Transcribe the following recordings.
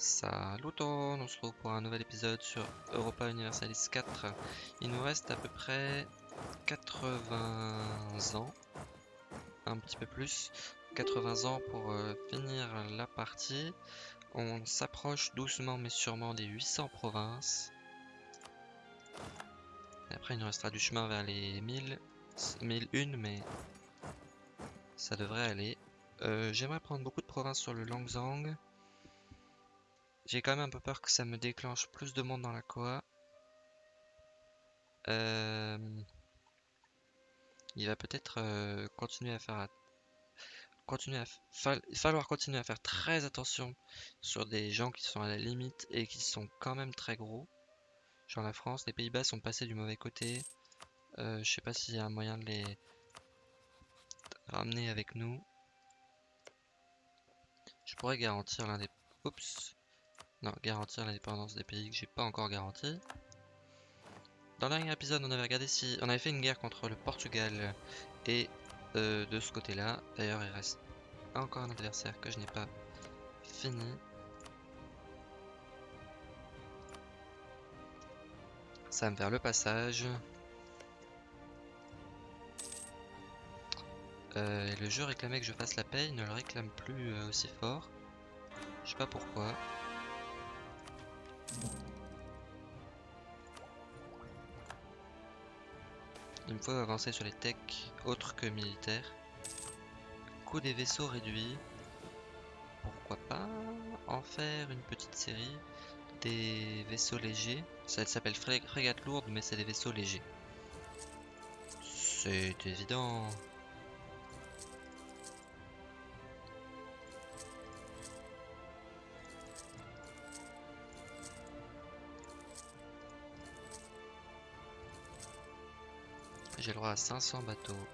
Salut on se retrouve pour un nouvel épisode sur Europa Universalis 4. Il nous reste à peu près 80 ans, un petit peu plus, 80 ans pour euh, finir la partie. On s'approche doucement mais sûrement des 800 provinces. Et après il nous restera du chemin vers les 1000, 1001 mais ça devrait aller. Euh, J'aimerais prendre beaucoup de provinces sur le Langzang. J'ai quand même un peu peur que ça me déclenche plus de monde dans la Koa. Euh, il va peut-être euh, continuer à faire... Continuer à falloir continuer à faire très attention sur des gens qui sont à la limite et qui sont quand même très gros. Genre la France, les Pays-Bas sont passés du mauvais côté. Euh, je sais pas s'il y a un moyen de les ramener avec nous. Je pourrais garantir l'un des... Oups non, garantir l'indépendance des pays que j'ai pas encore garanti. Dans le dernier épisode, on avait regardé si... On avait fait une guerre contre le Portugal et euh, de ce côté-là. D'ailleurs, il reste encore un adversaire que je n'ai pas fini. Ça va me faire le passage. Euh, le jeu réclamait que je fasse la paix, il ne le réclame plus euh, aussi fort. Je sais pas pourquoi. Il me faut avancer sur les techs autres que militaires. Coût des vaisseaux réduit. Pourquoi pas en faire une petite série des vaisseaux légers. Ça s'appelle frégate lourde mais c'est des vaisseaux légers. C'est évident. J'ai le droit à 500 bateaux.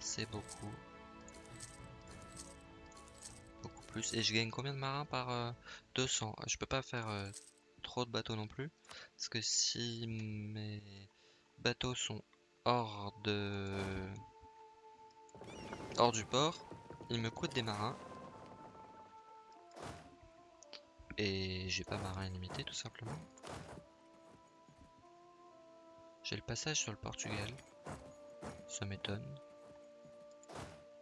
C'est beaucoup. Beaucoup plus. Et je gagne combien de marins par 200 euh, Je peux pas faire euh, trop de bateaux non plus. Parce que si mes bateaux sont hors de... Hors du port, ils me coûtent des marins. Et j'ai pas marin illimité tout simplement. J'ai le passage sur le Portugal. Ça m'étonne.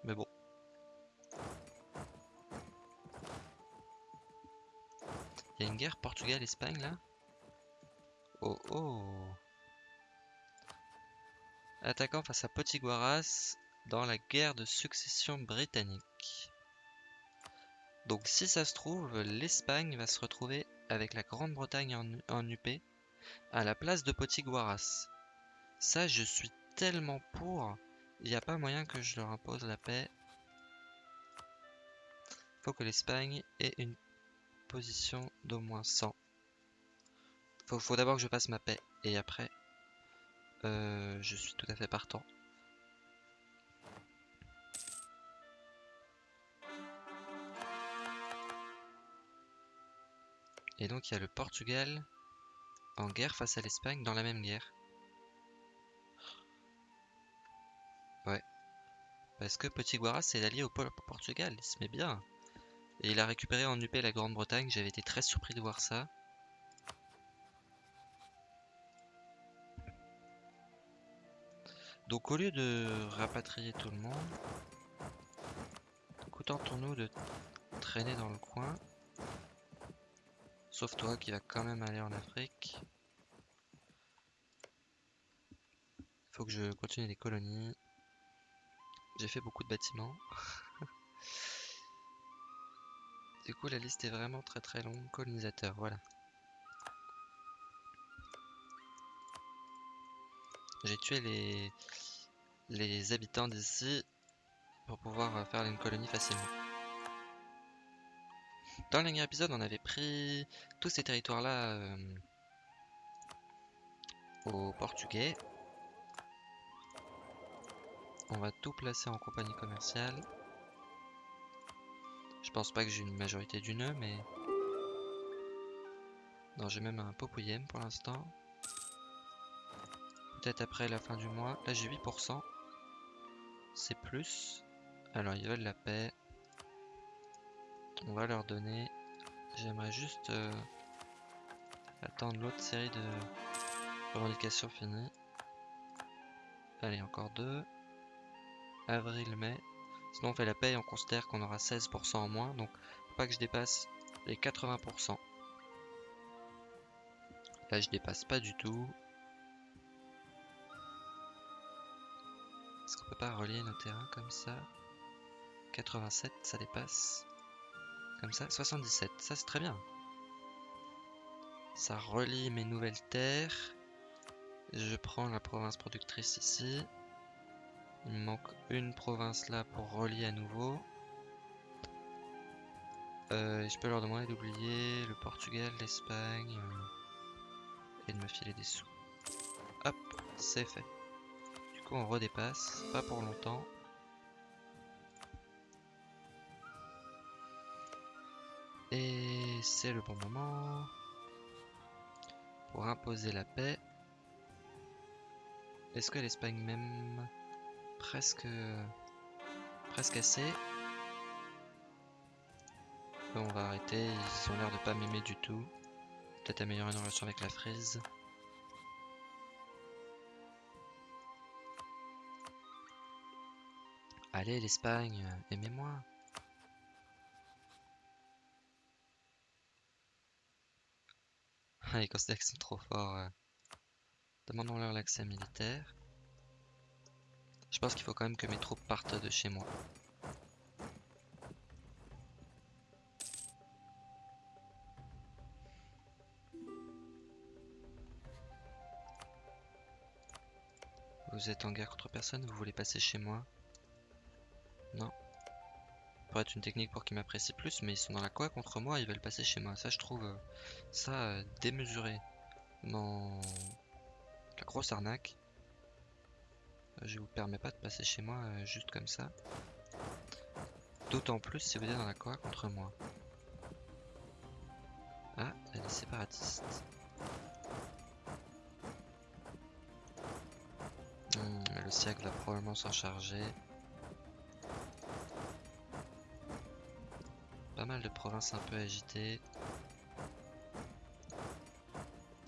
Mais bon. Il y a une guerre Portugal-Espagne là? Oh oh Attaquant face à Potiguaras dans la guerre de succession britannique. Donc si ça se trouve, l'Espagne va se retrouver avec la Grande-Bretagne en, en UP à la place de Potiguaras. Ça, je suis tellement pour. Il n'y a pas moyen que je leur impose la paix. Faut que l'Espagne ait une position d'au moins 100. Faut, faut d'abord que je fasse ma paix. Et après, euh, je suis tout à fait partant. Et donc il y a le Portugal en guerre face à l'Espagne dans la même guerre. Parce que Petit Guaras c'est l'allié au Portugal, il se met bien. Et il a récupéré en UP la Grande-Bretagne, j'avais été très surpris de voir ça. Donc au lieu de rapatrier tout le monde, contentons-nous de traîner dans le coin. Sauf toi qui va quand même aller en Afrique. Faut que je continue les colonies. J'ai fait beaucoup de bâtiments. du coup, la liste est vraiment très très longue. Colonisateur, voilà. J'ai tué les, les habitants d'ici pour pouvoir faire une colonie facilement. Dans le dernier épisode, on avait pris tous ces territoires-là euh, aux Portugais. On va tout placer en compagnie commerciale. Je pense pas que j'ai une majorité du nœud, mais... Non, j'ai même un Popouillem pour l'instant. Peut-être après la fin du mois. Là, j'ai 8%. C'est plus. Alors, ils veulent la paix. On va leur donner. J'aimerais juste euh, attendre l'autre série de revendications finies. Allez, encore deux. Avril, mai. Sinon on fait la paye, on considère qu'on aura 16% en moins. Donc faut pas que je dépasse les 80%. Là je dépasse pas du tout. Est-ce qu'on peut pas relier nos terrains comme ça? 87, ça dépasse. Comme ça, 77, ça c'est très bien. Ça relie mes nouvelles terres. Je prends la province productrice ici. Il me manque une province là pour relier à nouveau. Euh, je peux leur demander d'oublier le Portugal, l'Espagne euh, et de me filer des sous. Hop, c'est fait. Du coup, on redépasse, pas pour longtemps. Et c'est le bon moment pour imposer la paix. Est-ce que l'Espagne même presque presque assez? On va arrêter, ils ont l'air de pas m'aimer du tout. Peut-être améliorer nos relations avec la frise. Allez l'Espagne, aimez-moi. Ah, les considèrent sont trop forts. Demandons-leur l'accès militaire. Je pense qu'il faut quand même que mes troupes partent de chez moi. Vous êtes en guerre contre personne, vous voulez passer chez moi? Non. Pourrait être une technique pour qu'ils m'apprécient plus, mais ils sont dans la quoi contre moi, ils veulent passer chez moi. Ça, je trouve euh, ça euh, démesuré. Dans la grosse arnaque. Euh, je vous permets pas de passer chez moi juste comme ça. D'autant plus si vous êtes dans la quoi contre moi. Ah, il séparatistes. Hmm, le siècle va probablement s'en charger. Pas mal de provinces un peu agitées.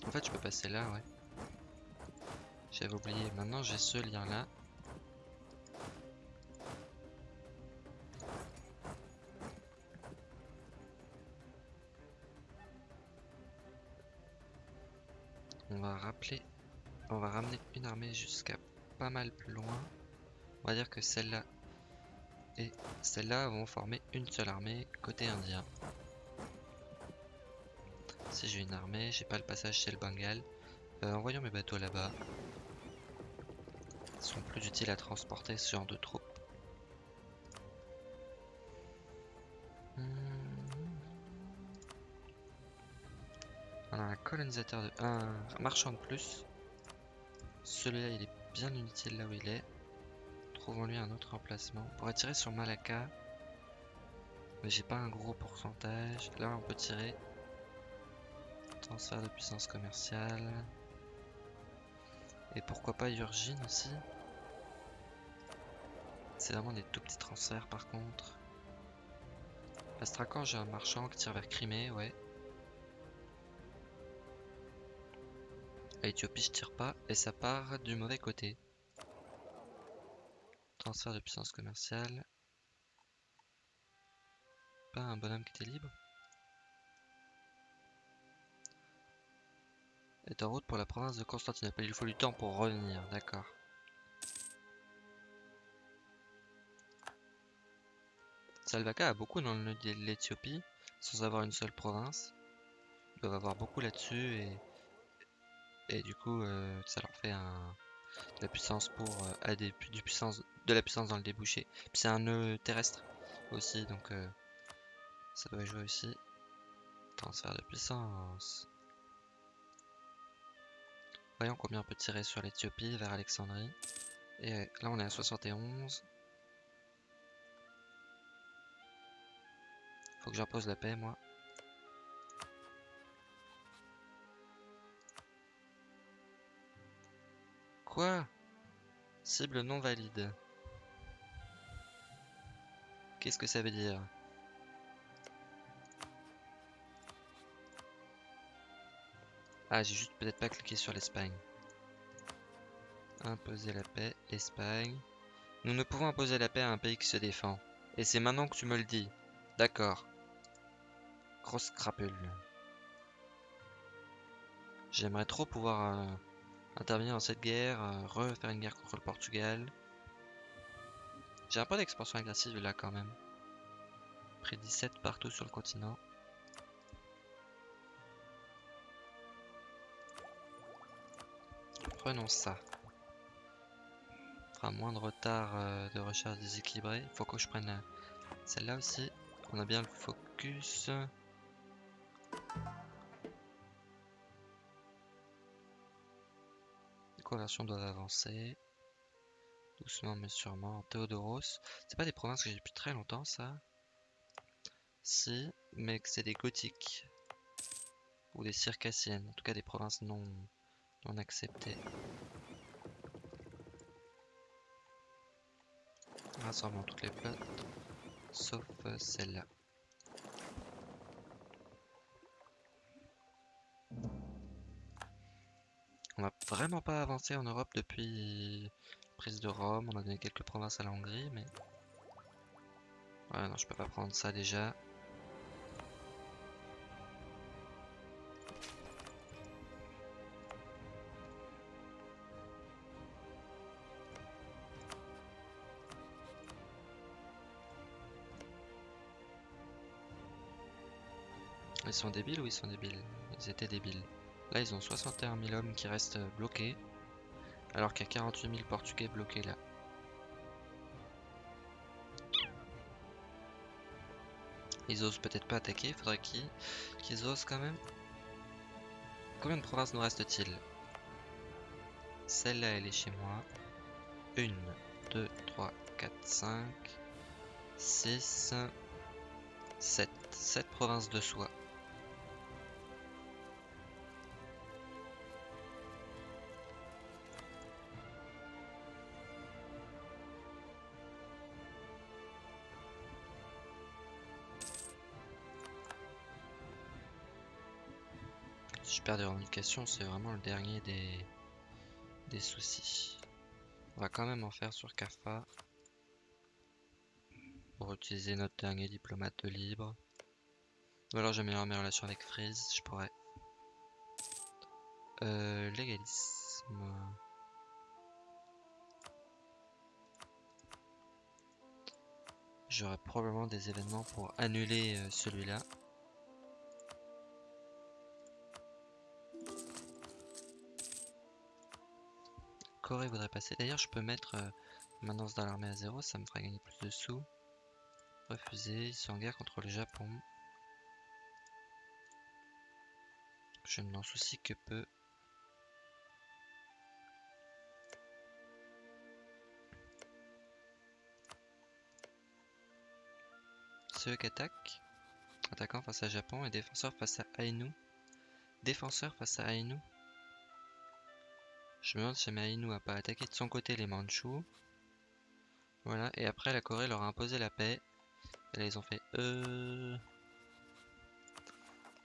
En fait, je peux passer là, ouais. J'avais oublié. Maintenant, j'ai ce lien-là. On va rappeler... On va ramener une armée jusqu'à pas mal plus loin. On va dire que celle-là et celle-là vont former une seule armée côté indien. Si j'ai une armée, j'ai pas le passage chez le Bengale. Euh, envoyons mes bateaux là-bas. Ils sont plus utiles à transporter ce genre de troupes. Hmm. On a un colonisateur de... un marchand de plus. Celui-là il est bien inutile là où il est. Trouvons-lui un autre emplacement. On pourrait tirer sur Malacca. Mais j'ai pas un gros pourcentage. Là on peut tirer. Transfert de puissance commerciale. Et pourquoi pas Urgine aussi C'est vraiment des tout petits transferts par contre. Astrakhan j'ai un marchand qui tire vers Crimée, ouais. À Éthiopie, je tire pas et ça part du mauvais côté. Transfert de puissance commerciale. Pas un bonhomme qui était libre. Est en route pour la province de Constantinople. Il faut du temps pour revenir, d'accord. Salvaka a beaucoup dans le l'Éthiopie, sans avoir une seule province. Ils doivent avoir beaucoup là-dessus et et du coup euh, ça leur fait un, de la puissance pour euh, du puissance, de la puissance dans le débouché. C'est un nœud terrestre aussi donc euh, ça doit jouer aussi. Transfert de puissance. Voyons combien on peut tirer sur l'Ethiopie vers Alexandrie. Et là on est à 71. Faut que j'impose la paix moi. Quoi? Cible non valide. Qu'est-ce que ça veut dire? Ah, j'ai juste peut-être pas cliqué sur l'Espagne. Imposer la paix, Espagne. Nous ne pouvons imposer la paix à un pays qui se défend. Et c'est maintenant que tu me le dis. D'accord. Grosse crapule. J'aimerais trop pouvoir... Euh, intervenir dans cette guerre, euh, refaire une guerre contre le Portugal. J'ai un peu d'expansion agressive là quand même. Près 17 partout sur le continent. Prenons ça. Fera moins de retard euh, de recherche déséquilibrée. Il faut que je prenne celle-là aussi. On a bien le focus. Les conversions doivent avancer. Doucement mais sûrement. Théodoros. C'est pas des provinces que j'ai depuis très longtemps ça. Si, mais que c'est des gothiques. Ou des circassiennes. En tout cas des provinces non, non acceptées. Rassemblons toutes les flottes. Sauf celle-là. Vraiment pas avancé en Europe depuis prise de Rome. On a donné quelques provinces à la Hongrie, mais... Ouais, non, je peux pas prendre ça déjà. Ils sont débiles ou ils sont débiles? Ils étaient débiles. Là, ils ont 61 000 hommes qui restent bloqués. Alors qu'il y a 48 000 Portugais bloqués là. Ils osent peut-être pas attaquer, faudrait qu'ils osent quand même. Combien de provinces nous reste-t-il? Celle-là, elle est chez moi. 1, 2, 3, 4, 5, 6, 7. 7 provinces de soi. Perds des revendications, c'est vraiment le dernier des, des soucis. On va quand même en faire sur CAFA. Pour utiliser notre dernier diplomate de libre. Ou alors j'améliore mes relations avec Freeze, je pourrais. Euh, légalisme. J'aurai probablement des événements pour annuler euh, celui-là. Corée voudrait passer. D'ailleurs, je peux mettre euh, maintenance dans l'armée à zéro, ça me fera gagner plus de sous. Refuser, ils sont en guerre contre le Japon. Je ne m'en soucie que peu. Ceux qui attaquent. Attaquant face à Japon et défenseur face à Ainu. Défenseur face à Ainu. Je me demande si Maïnou a pas attaqué de son côté les Mandchous. Voilà, et après la Corée leur a imposé la paix. Et là ils ont fait euh...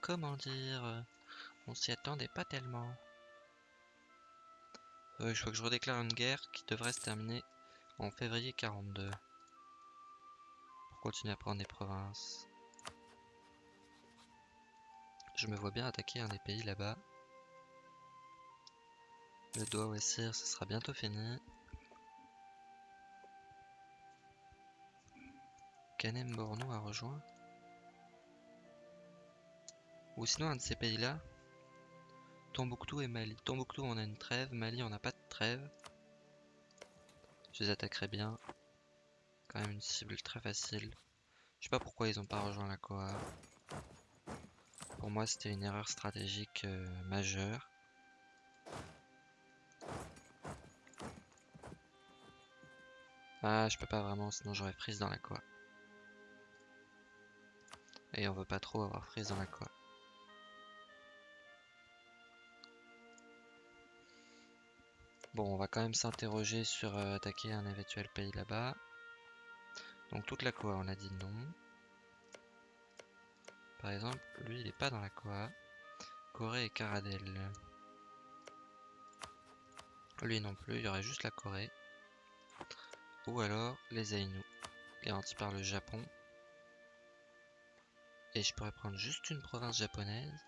Comment dire On s'y attendait pas tellement. Euh, je crois que je redéclare une guerre qui devrait se terminer en février 42. Pour continuer à prendre des provinces. Je me vois bien attaquer un des pays là-bas. Le doigt Wessir, ce sera bientôt fini. Canem Borno a rejoint. Ou sinon un de ces pays-là. Tombouctou et Mali. Tombouctou on a une trêve, Mali on n'a pas de trêve. Je les attaquerai bien. Quand même une cible très facile. Je sais pas pourquoi ils ont pas rejoint la Koa. Pour moi c'était une erreur stratégique euh, majeure. Ah, je peux pas vraiment, sinon j'aurais frise dans la quoi. Et on veut pas trop avoir frise dans la quoi. Bon, on va quand même s'interroger sur euh, attaquer un éventuel pays là-bas. Donc toute la quoi, on a dit non. Par exemple, lui il est pas dans la quoi. Corée et Caradel. Lui non plus, il y aurait juste la Corée. Ou alors les Ainu, garantis par le Japon. Et je pourrais prendre juste une province japonaise.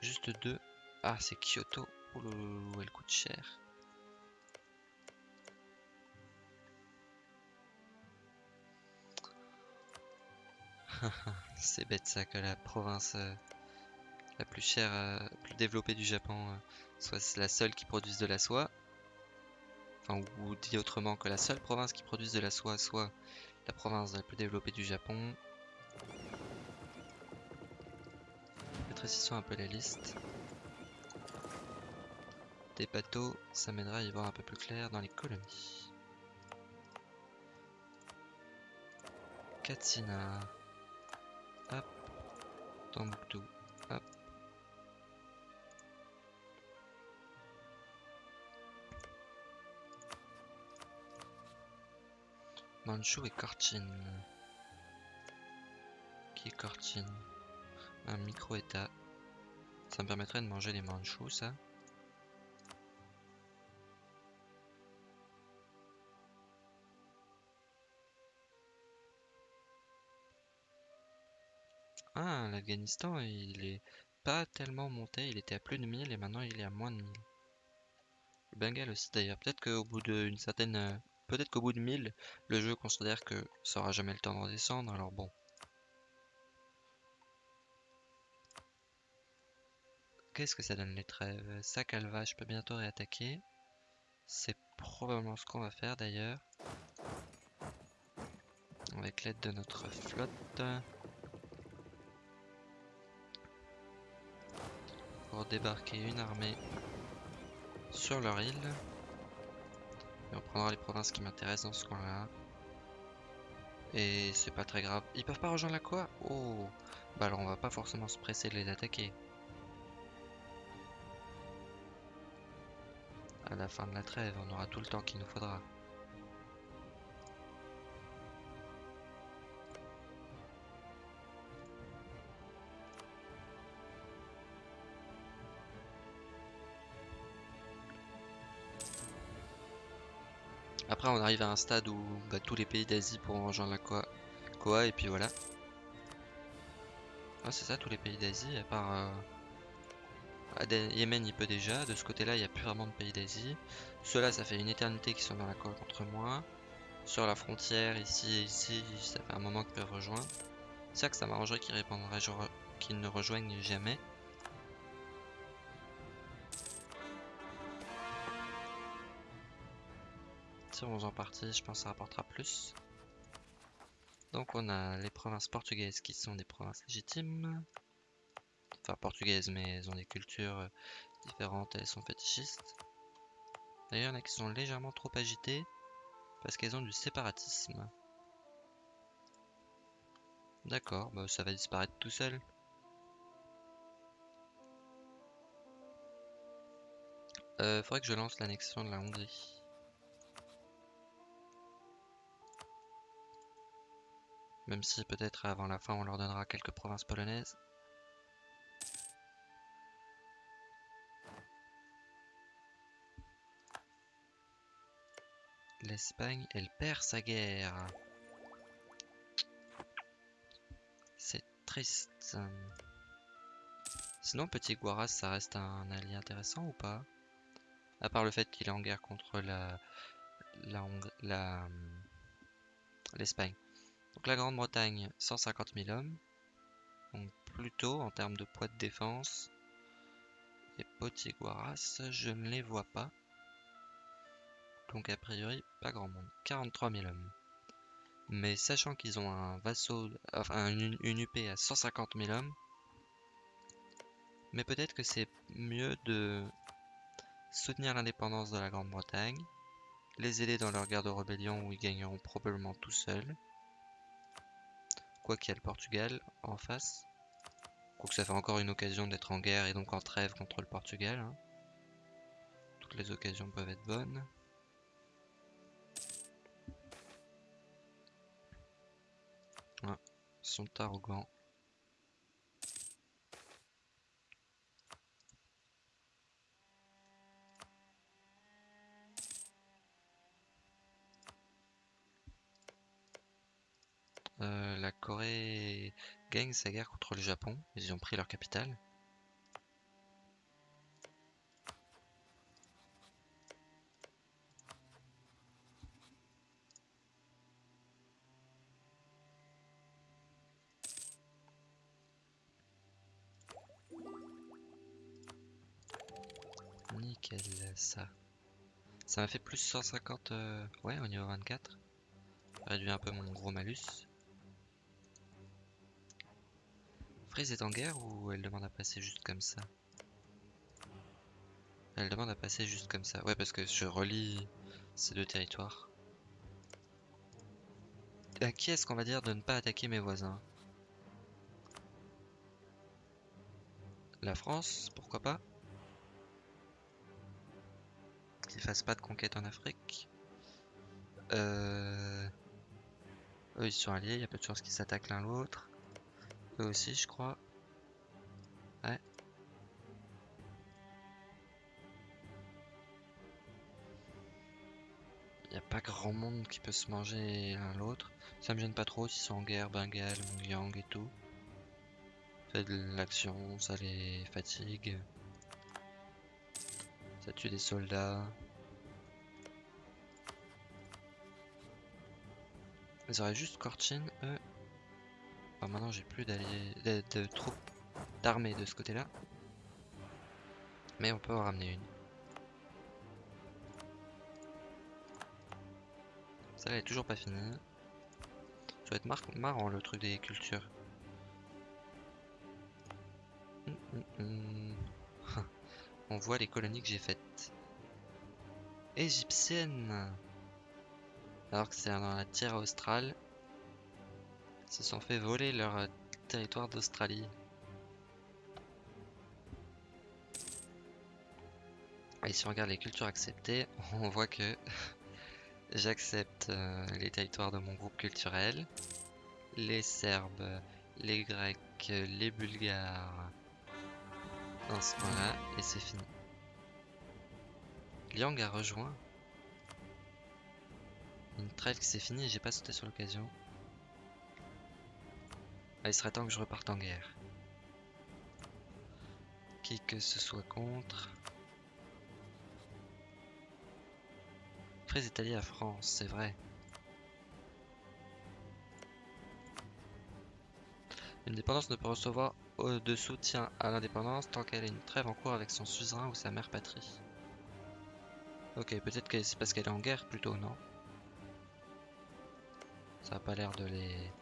Juste deux. Ah, c'est Kyoto. Oh elle coûte cher. c'est bête ça que la province euh, la plus chère, euh, plus développée du Japon euh, soit la seule qui produise de la soie. Enfin, ou dit autrement que la seule province qui produise de la soie soit la province la plus développée du Japon. Rétrécissons un peu la liste. Des bateaux, ça m'aidera à y voir un peu plus clair dans les colonies. Katsina. Hop. Tombouctou. Manchou et Korchin. Qui est Korchin Un micro-état. Ça me permettrait de manger les Manchous, ça Ah, l'Afghanistan, il est pas tellement monté. Il était à plus de 1000 et maintenant il est à moins de 1000. Le Bengale aussi d'ailleurs. Peut-être qu'au bout d'une certaine... Peut-être qu'au bout de 1000, le jeu considère que ça aura jamais le temps de redescendre. Alors bon. Qu'est-ce que ça donne les trêves? Sakalva, je peux bientôt réattaquer. C'est probablement ce qu'on va faire d'ailleurs. Avec l'aide de notre flotte. pour débarquer une armée sur leur île. On prendra les provinces qui m'intéressent dans ce coin-là. Et c'est pas très grave. Ils peuvent pas rejoindre la quoi Oh Bah alors on va pas forcément se presser de les attaquer. À la fin de la trêve, on aura tout le temps qu'il nous faudra. Après, on arrive à un stade où bah, tous les pays d'Asie pourront rejoindre la Koa, et puis voilà. c'est ça, tous les pays d'Asie, à part... Euh... Yémen, il peut déjà. De ce côté-là, il n'y a plus vraiment de pays d'Asie. Ceux-là, ça fait une éternité qu'ils sont dans la Koa contre moi. Sur la frontière, ici et ici, ça fait un moment qu'ils peuvent rejoindre. C'est ça que ça m'arrangerait qu'ils ne rejoignent jamais. En partie, je pense que ça rapportera plus. Donc on a les provinces portugaises qui sont des provinces légitimes. Enfin portugaises mais elles ont des cultures euh, différentes, elles sont fétichistes. D'ailleurs il y en a qui sont légèrement trop agitées parce qu'elles ont du séparatisme. D'accord, bah ça va disparaître tout seul. Euh, faudrait que je lance l'annexion de la Hongrie. Même si peut-être avant la fin on leur donnera quelques provinces polonaises. L'Espagne, elle perd sa guerre. C'est triste. Sinon, Petit Guaras, ça reste un allié intéressant ou pas? À part le fait qu'il est en guerre contre la... la... l'Espagne. Donc la Grande-Bretagne, 150 000 hommes. Donc plutôt en termes de poids de défense. Et Potiguaras, je ne les vois pas. Donc a priori, pas grand monde. 43 000 hommes. Mais sachant qu'ils ont un vassau, enfin une, une UP à 150 000 hommes, mais peut-être que c'est mieux de soutenir l'indépendance de la Grande-Bretagne, les aider dans leur guerre de rébellion où ils gagneront probablement tout seuls, Quoi qu'il y a le Portugal en face. Quoique ça fait encore une occasion d'être en guerre et donc en trêve contre le Portugal. Hein. Toutes les occasions peuvent être bonnes. Ah, ils sont arrogants. Gagne sa guerre contre le Japon. Ils ont pris leur capitale. Nickel, ça. Ça m'a fait plus 150, euh, ouais, au niveau 24. Réduit un peu mon gros malus. Freeze est en guerre ou elle demande à passer juste comme ça? Elle demande à passer juste comme ça. Ouais, parce que je relie ces deux territoires. À qui est-ce qu'on va dire de ne pas attaquer mes voisins? La France, pourquoi pas? Qu'ils fassent pas de conquête en Afrique? Euh... Eux ils sont alliés, il y a peu de chances qu'ils s'attaquent l'un l'autre. Eux aussi je crois. Ouais. Il a pas grand monde qui peut se manger l'un l'autre. Ça me gêne pas trop s'ils sont en guerre, Bengale, Mongyang et tout. Fait de l'action, ça les fatigue. Ça tue des soldats. Ils auraient juste Korchin, eux. Enfin, maintenant j'ai plus d'alliés, de, troupes d'armée de ce côté-là. Mais on peut en ramener une. Ça elle est toujours pas finie. Ça va être mar marrant le truc des cultures. Hum, hum, hum. On voit les colonies que j'ai faites. Égyptiennes Alors que c'est dans la terre australe. Se sont fait voler leur euh, territoire d'Australie. Et si on regarde les cultures acceptées, on voit que j'accepte euh, les territoires de mon groupe culturel. Les Serbes, les Grecs, les Bulgares, dans ce point-là, et c'est fini. Liang a rejoint. Une trêve qui s'est finie j'ai pas sauté sur l'occasion. Ah, il serait temps que je reparte en guerre. Qui que ce soit contre. Très étalé à France, c'est vrai. Une dépendance ne peut recevoir de soutien à l'indépendance tant qu'elle a une trêve en cours avec son suzerain ou sa mère patrie. Ok, peut-être que c'est parce qu'elle est en guerre plutôt, non? Ça a pas l'air de les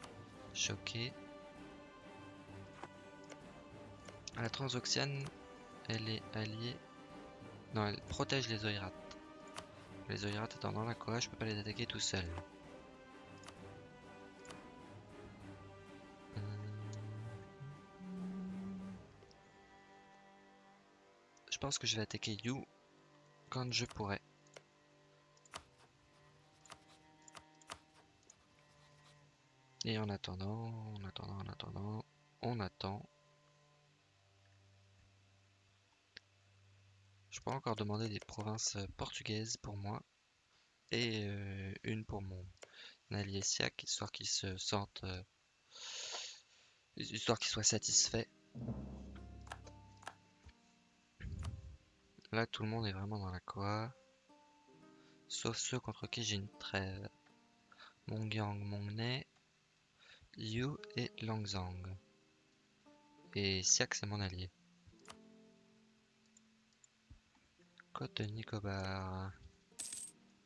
choquer. La Transoxiane, elle est alliée... Non, elle protège les Oirates. Les Oirates étant dans la Koa, je peux pas les attaquer tout seul. Je pense que je vais attaquer You quand je pourrai. Et en attendant, en attendant, en attendant, on attend. Je peux encore demander des provinces portugaises pour moi et euh, une pour mon allié Siak, histoire qu'il se sente, euh, histoire qu'il soit satisfait. Là, tout le monde est vraiment dans la Koa. Sauf ceux contre qui j'ai une trêve. Mongyang, Mongnay, Yu et Langzang. Et Siak, c'est mon allié. Côte de Nicobar.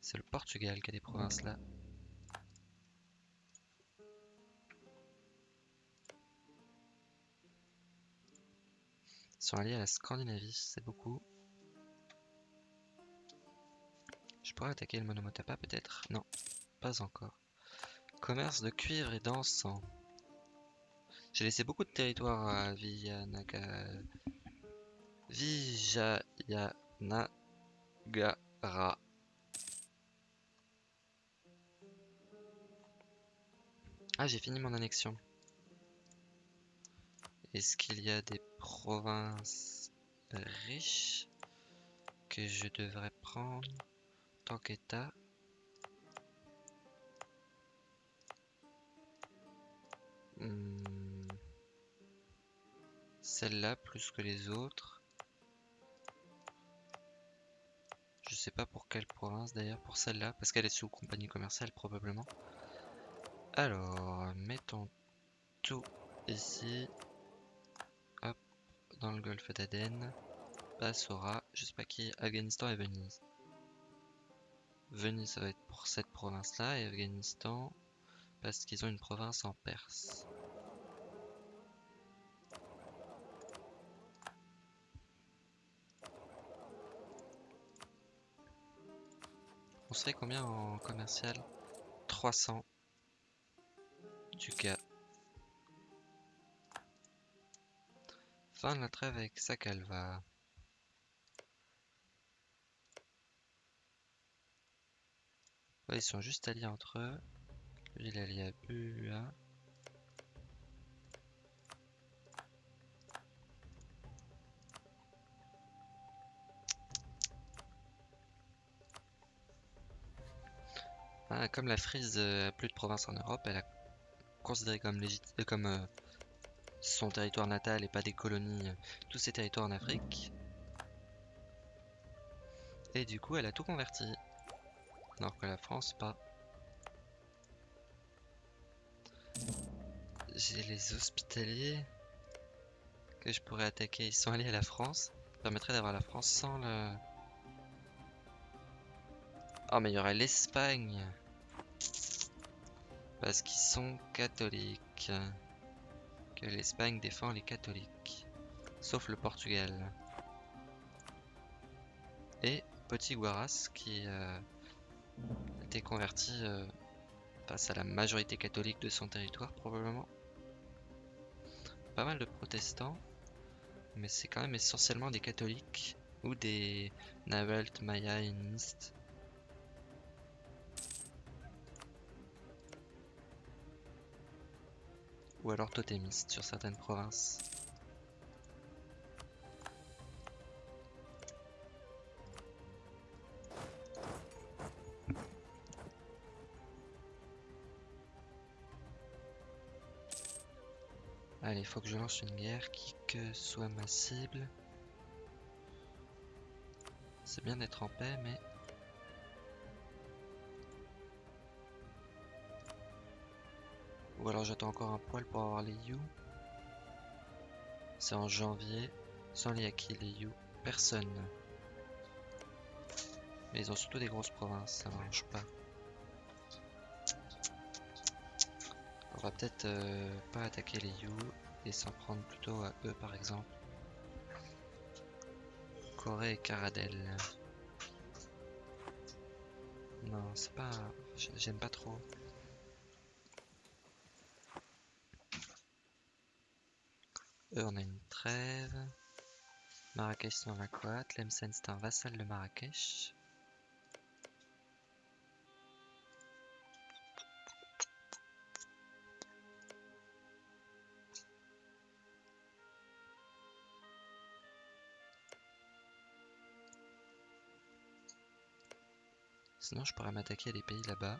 C'est le Portugal qui a des provinces là. Ils sont alliés à la Scandinavie, c'est beaucoup. Je pourrais attaquer le Monomotapa peut-être? Non, pas encore. Commerce de cuivre et d'encens. J'ai laissé beaucoup de territoire à Viyanagara. Vijayanagara. Ah, j'ai fini mon annexion. Est-ce qu'il y a des provinces riches que je devrais prendre tant qu'État? Hmm. celle-là plus que les autres. Sais pas pour quelle province d'ailleurs, pour celle-là, parce qu'elle est sous compagnie commerciale probablement. Alors, mettons tout ici. Hop, dans le golfe d'Aden. Bassora, je sais pas qui, Afghanistan et Venise. Venise, ça va être pour cette province-là, et Afghanistan, parce qu'ils ont une province en Perse. On serait combien en commercial? 300 du cas. Fin de la trêve avec Sakalva. ils sont juste alliés entre eux. il est allié à Bua. Ah, comme la Frise a plus de province en Europe, elle a considéré comme, euh, comme euh, son territoire natal et pas des colonies, euh, tous ses territoires en Afrique. Et du coup, elle a tout converti. Alors que la France, pas. J'ai les hospitaliers que je pourrais attaquer. Ils sont alliés à la France. Ça permettrait d'avoir la France sans le... Oh mais il y aurait l'Espagne. Parce qu'ils sont catholiques. Que l'Espagne défend les catholiques. Sauf le Portugal. Et Petit Guaras qui euh, a été converti euh, face à la majorité catholique de son territoire probablement. Pas mal de protestants. Mais c'est quand même essentiellement des catholiques ou des Navalt Mayanistes ou alors totémiste sur certaines provinces. Allez, faut que je lance une guerre qui que soit ma cible. C'est bien d'être en paix, mais Ou alors j'attends encore un poil pour avoir les You. C'est en janvier. Sans les acquis, les You. Personne. Mais ils ont surtout des grosses provinces, ça marche pas. On va peut-être euh, pas attaquer les You et s'en prendre plutôt à eux par exemple. Corée et Caradel. Non, c'est pas... J'aime pas trop. Eux, on a une trêve. Marrakech c'est la Coat. Lemsen c'est un vassal de Marrakech. Sinon, je pourrais m'attaquer à des pays là-bas.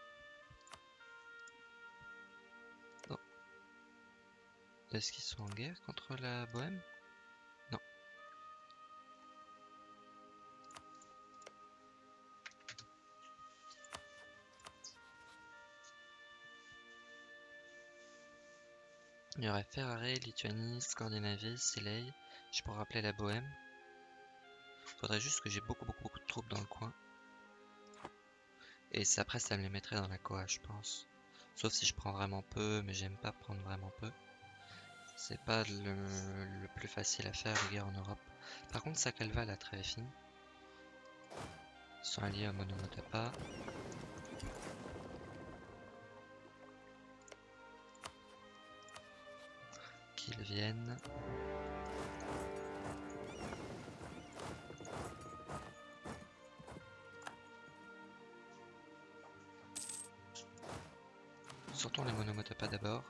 Est-ce qu'ils sont en guerre contre la Bohème? Non. Il y aurait Ferrari, Lituanie, Scandinavie, Silei. Je pourrais rappeler la Bohème. Faudrait juste que j'ai beaucoup, beaucoup, beaucoup de troupes dans le coin. Et après, ça me les mettrait dans la Koa, je pense. Sauf si je prends vraiment peu, mais j'aime pas prendre vraiment peu. C'est pas le, plus facile à faire les guerres en Europe. Par contre, Sakalva la très fine. Ils sont alliés à Monomotapa. Qu'ils viennent. Sortons les Monomotapa d'abord.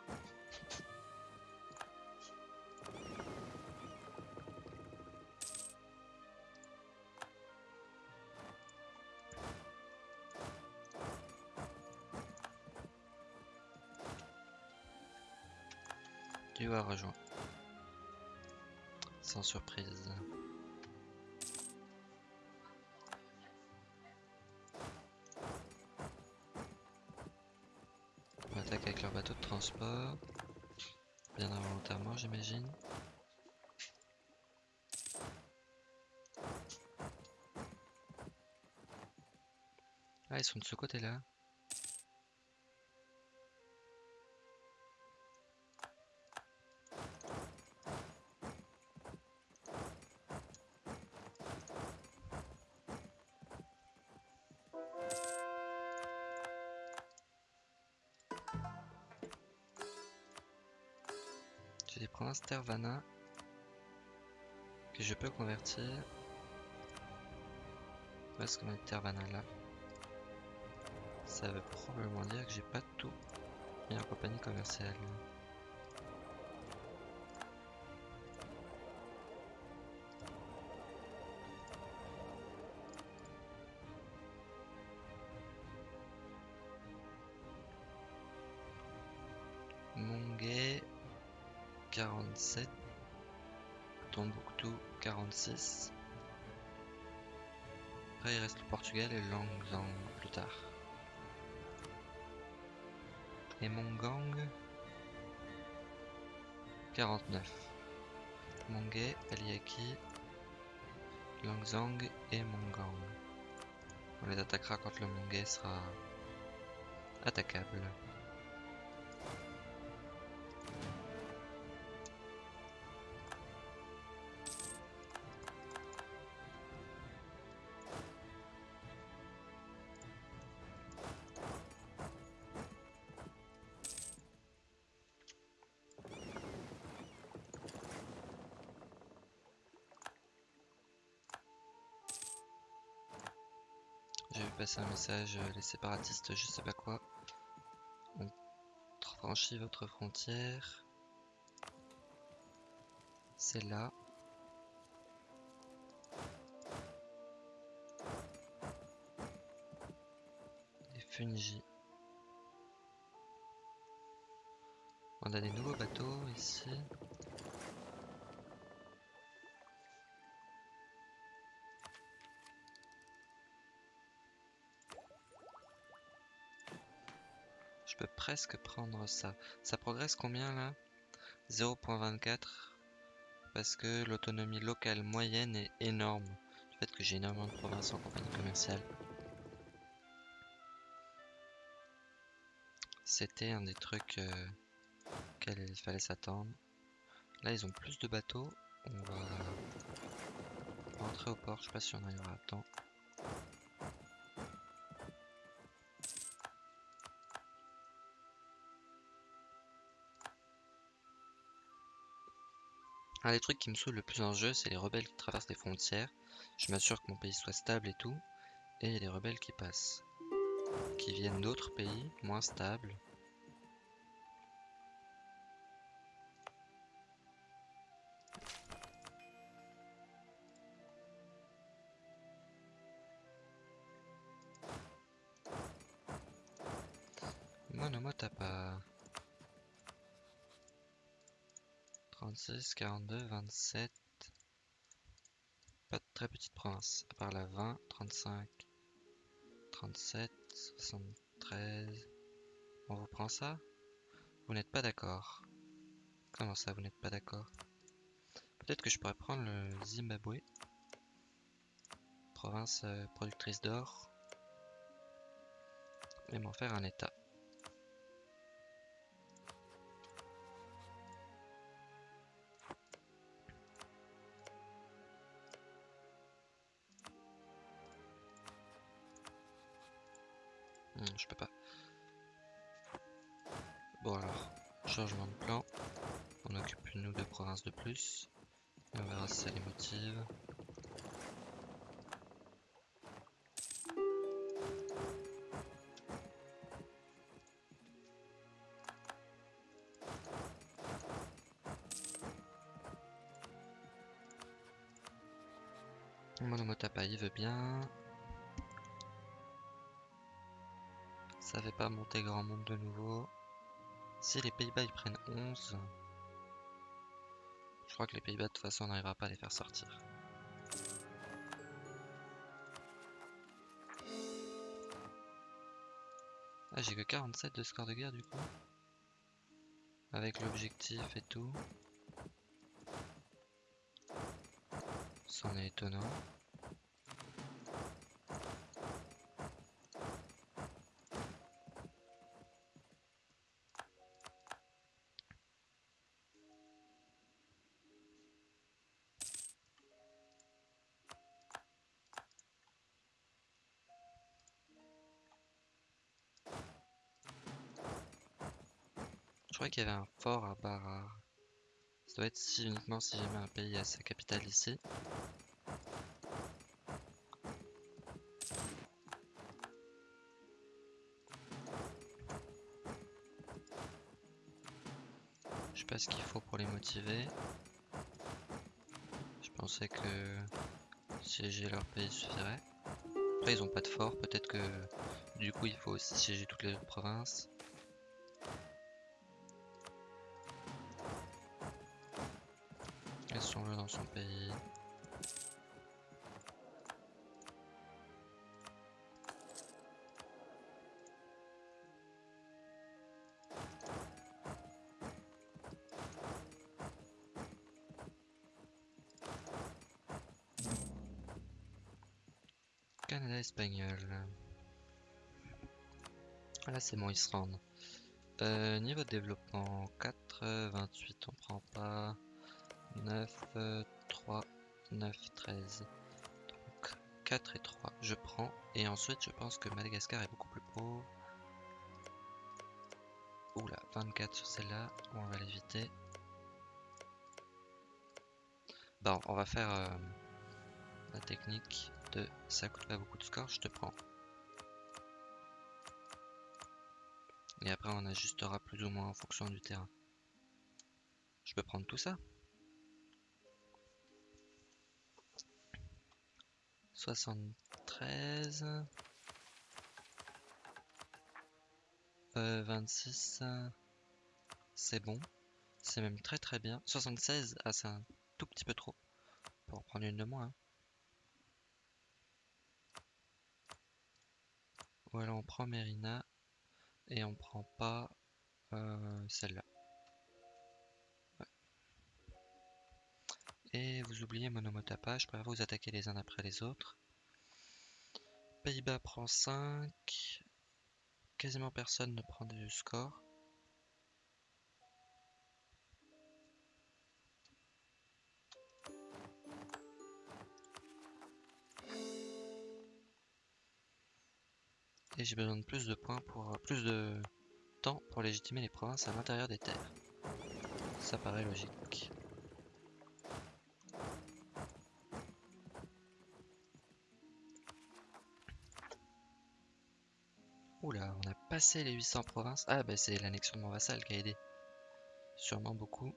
Surprise. On attaque avec leur bateau de transport. Bien involontairement, j'imagine. Ah, ils sont de ce côté-là. J'ai Tervana que je peux convertir. Où est-ce qu'on a Tervana là? Ça veut probablement dire que j'ai pas tout mis en compagnie commerciale. 47 Tombouctou 46 Après il reste le Portugal et Langzang plus tard. Et Mongang 49 Monguet, Aliaki, Langzang et Mongang. On les attaquera quand le Monguet sera attaquable. Un message, euh, les séparatistes, je sais pas quoi, ont franchi votre frontière. C'est là. Les Fungi. On a des nouveaux bateaux ici. Presque prendre ça. Ça progresse combien là? 0.24 parce que l'autonomie locale moyenne est énorme. Du fait que j'ai énormément de provinces en compagnie commerciale. C'était un des trucs euh, auxquels il fallait s'attendre. Là ils ont plus de bateaux. On va rentrer au port. Je sais pas si on arrivera à temps. Un des trucs qui me saoule le plus en jeu, c'est les rebelles qui traversent les frontières. Je m'assure que mon pays soit stable et tout. Et des rebelles qui passent. Qui viennent d'autres pays, moins stables. Monomotapa. 36, 42, 27. Pas de très petite province. À part la 20, 35, 37, 73. On vous prend ça? Vous n'êtes pas d'accord. Comment ça, vous n'êtes pas d'accord? Peut-être que je pourrais prendre le Zimbabwe. Province euh, productrice d'or. Et m'en faire un état. Je peux pas. Bon alors, changement de plan. On occupe une ou deux provinces de plus. On verra si ça les motive. Si les Pays-Bas ils prennent 11, Je crois que les Pays-Bas, de toute façon, on n'arrivera pas à les faire sortir. Ah, j'ai que 47 de score de guerre du coup. Avec l'objectif et tout. C'en est étonnant. Fort à Barar. Ça doit être si, uniquement si jamais un pays a sa capitale ici. Je sais pas ce qu'il faut pour les motiver. Je pensais que siéger leur pays suffirait. Après ils ont pas de fort, peut-être que du coup il faut aussi siéger toutes les autres provinces. Laissons-le dans son pays. Canada espagnol. Là c'est bon, ils se rendent. Euh, niveau développement 4, 28 on prend pas. 9, 3, 9, 13. Donc 4 et 3, je prends. Et ensuite, je pense que Madagascar est beaucoup plus pauvre. Oula, 24 sur celle-là, on va l'éviter. Bon, on va faire euh, la technique de ça coûte pas beaucoup de score, je te prends. Et après, on ajustera plus ou moins en fonction du terrain. Je peux prendre tout ça? 73 euh, 26 c'est bon. C'est même très très bien. 76 ah c'est un tout petit peu trop. Pour en prendre une de moins hein. voilà on prend Merina et on prend pas euh, celle-là Et vous oubliez Monomotapa, je préfère vous attaquer les uns après les autres. Pays-Bas prend 5. Quasiment personne ne prend du score. Et j'ai besoin de plus de points pour plus de temps pour légitimer les provinces à l'intérieur des terres. Ça paraît logique. Oula, on a passé les 800 provinces. Ah bah c'est l'annexion de mon vassal qui a aidé. Sûrement beaucoup.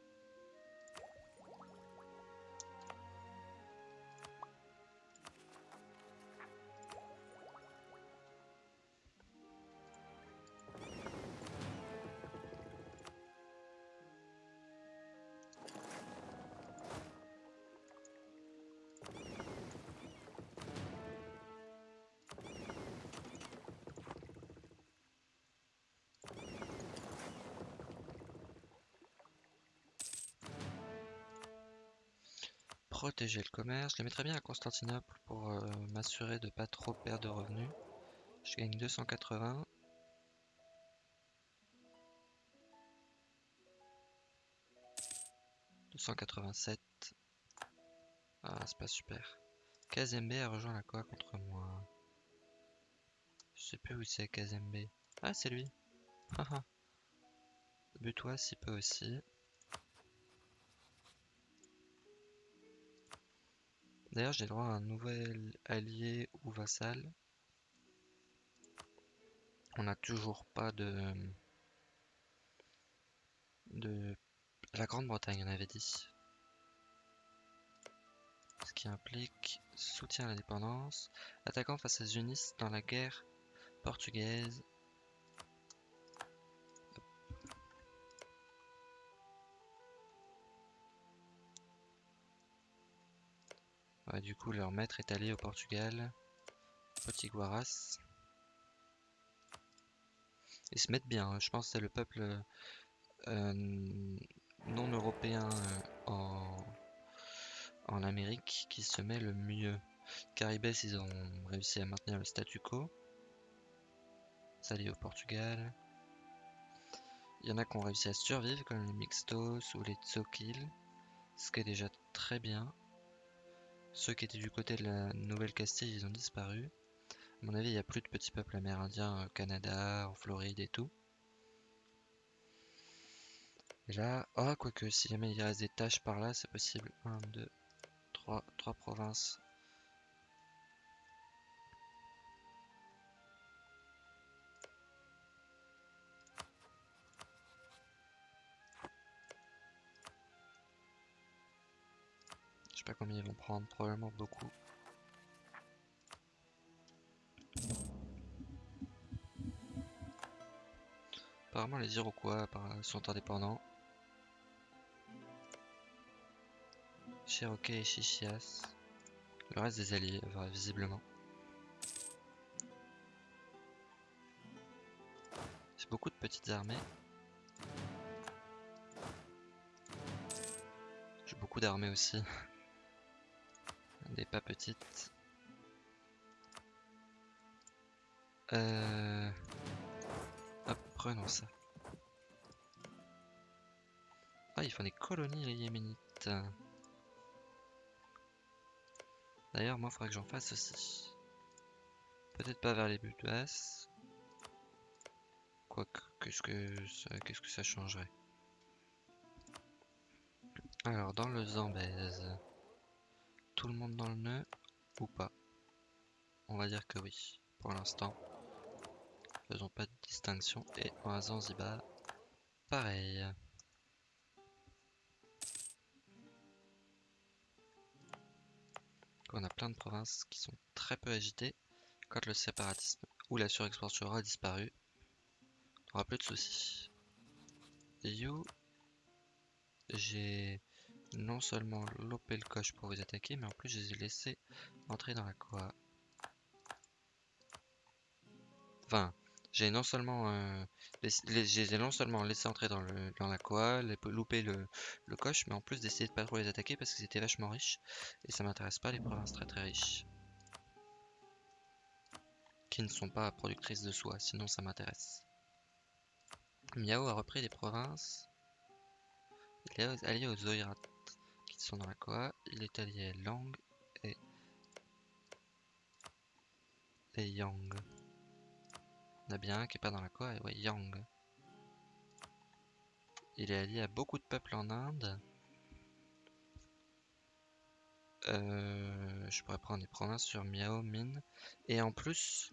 Je le mettrais bien à Constantinople pour euh, m'assurer de pas trop perdre de revenus. Je gagne 280. « 287. Ah, c'est pas super. Kazembe a rejoint la quoi contre moi. Je sais plus où c'est Kazembe. Ah, c'est lui. Butois s'y peut aussi. D'ailleurs, j'ai droit à un nouvel allié ou vassal. On n'a toujours pas de... de... La Grande-Bretagne, on avait dit. Ce qui implique soutien à l'indépendance, attaquant face à Zunis dans la guerre portugaise Ouais, du coup, leur maître est allé au Portugal. Petit Guaras. Ils se mettent bien, hein. je pense que c'est le peuple euh, non européen euh, en, Amérique qui se met le mieux. Caribes, ils ont réussi à maintenir le statu quo. Ça au Portugal. Il y en a qui ont réussi à survivre, comme les Mixtos ou les Tsokil, ce qui est déjà très bien. Ceux qui étaient du côté de la Nouvelle-Castille, ils ont disparu. À mon avis, il n'y a plus de petits peuples amérindiens au Canada, en Floride et tout. Et là, oh, quoique, si jamais il reste des tâches par là, c'est possible. 1, 2, 3, 3 provinces. Pas combien ils vont prendre, probablement beaucoup. Apparemment les Iroquois sont indépendants. Cherokee et Chichias. Le reste des alliés, visiblement. C'est beaucoup de petites armées. J'ai beaucoup d'armées aussi. Des pas petites. Euh... Hop, prenons ça. Ah, ils font des colonies les Yéménites. D'ailleurs, moi, il faudrait que j'en fasse aussi. Peut-être pas vers les buts basses. Quoique, qu'est-ce qu'est-ce que ça changerait? Alors, dans le Zambèze, tout le monde dans le nœud ou pas? On va dire que oui, pour l'instant. Faisons pas de distinction. Et en Zanzibar, pareil. On a plein de provinces qui sont très peu agitées. Quand le séparatisme ou la surexportation aura disparu, on aura plus de soucis. You, j'ai non seulement lopé le coche pour vous attaquer, mais en plus je les ai laissés entrer dans la Koa. Enfin, j'ai non seulement euh, les, non seulement laissé entrer dans, le, dans la les, louper le, le coche, mais en plus d'essayer de pas trop les attaquer parce qu'ils étaient vachement riches. Et ça m'intéresse pas les provinces très très riches. Qui ne sont pas productrices de soie, sinon ça m'intéresse. Miao a repris des provinces. Il aux Oirat qui sont dans la Koa. Il est allié à Lang et, Yang. Il y en a bien un qui est pas dans la Koa, et ouais, Yang. Il est allié à beaucoup de peuples en Inde. Euh, je pourrais prendre des provinces sur Miao, Min. Et en plus,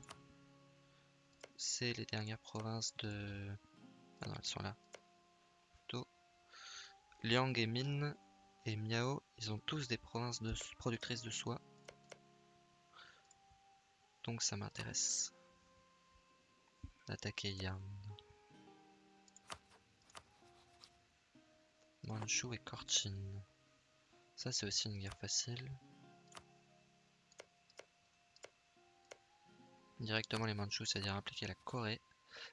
c'est les dernières provinces de... Ah non, elles sont là. Liang et Min et Miao, ils ont tous des provinces de productrices de soie. Donc ça m'intéresse d'attaquer Yan. Manchu et Korchin. Ça c'est aussi une guerre facile. Directement les Manchus, c'est-à-dire impliquer la Corée.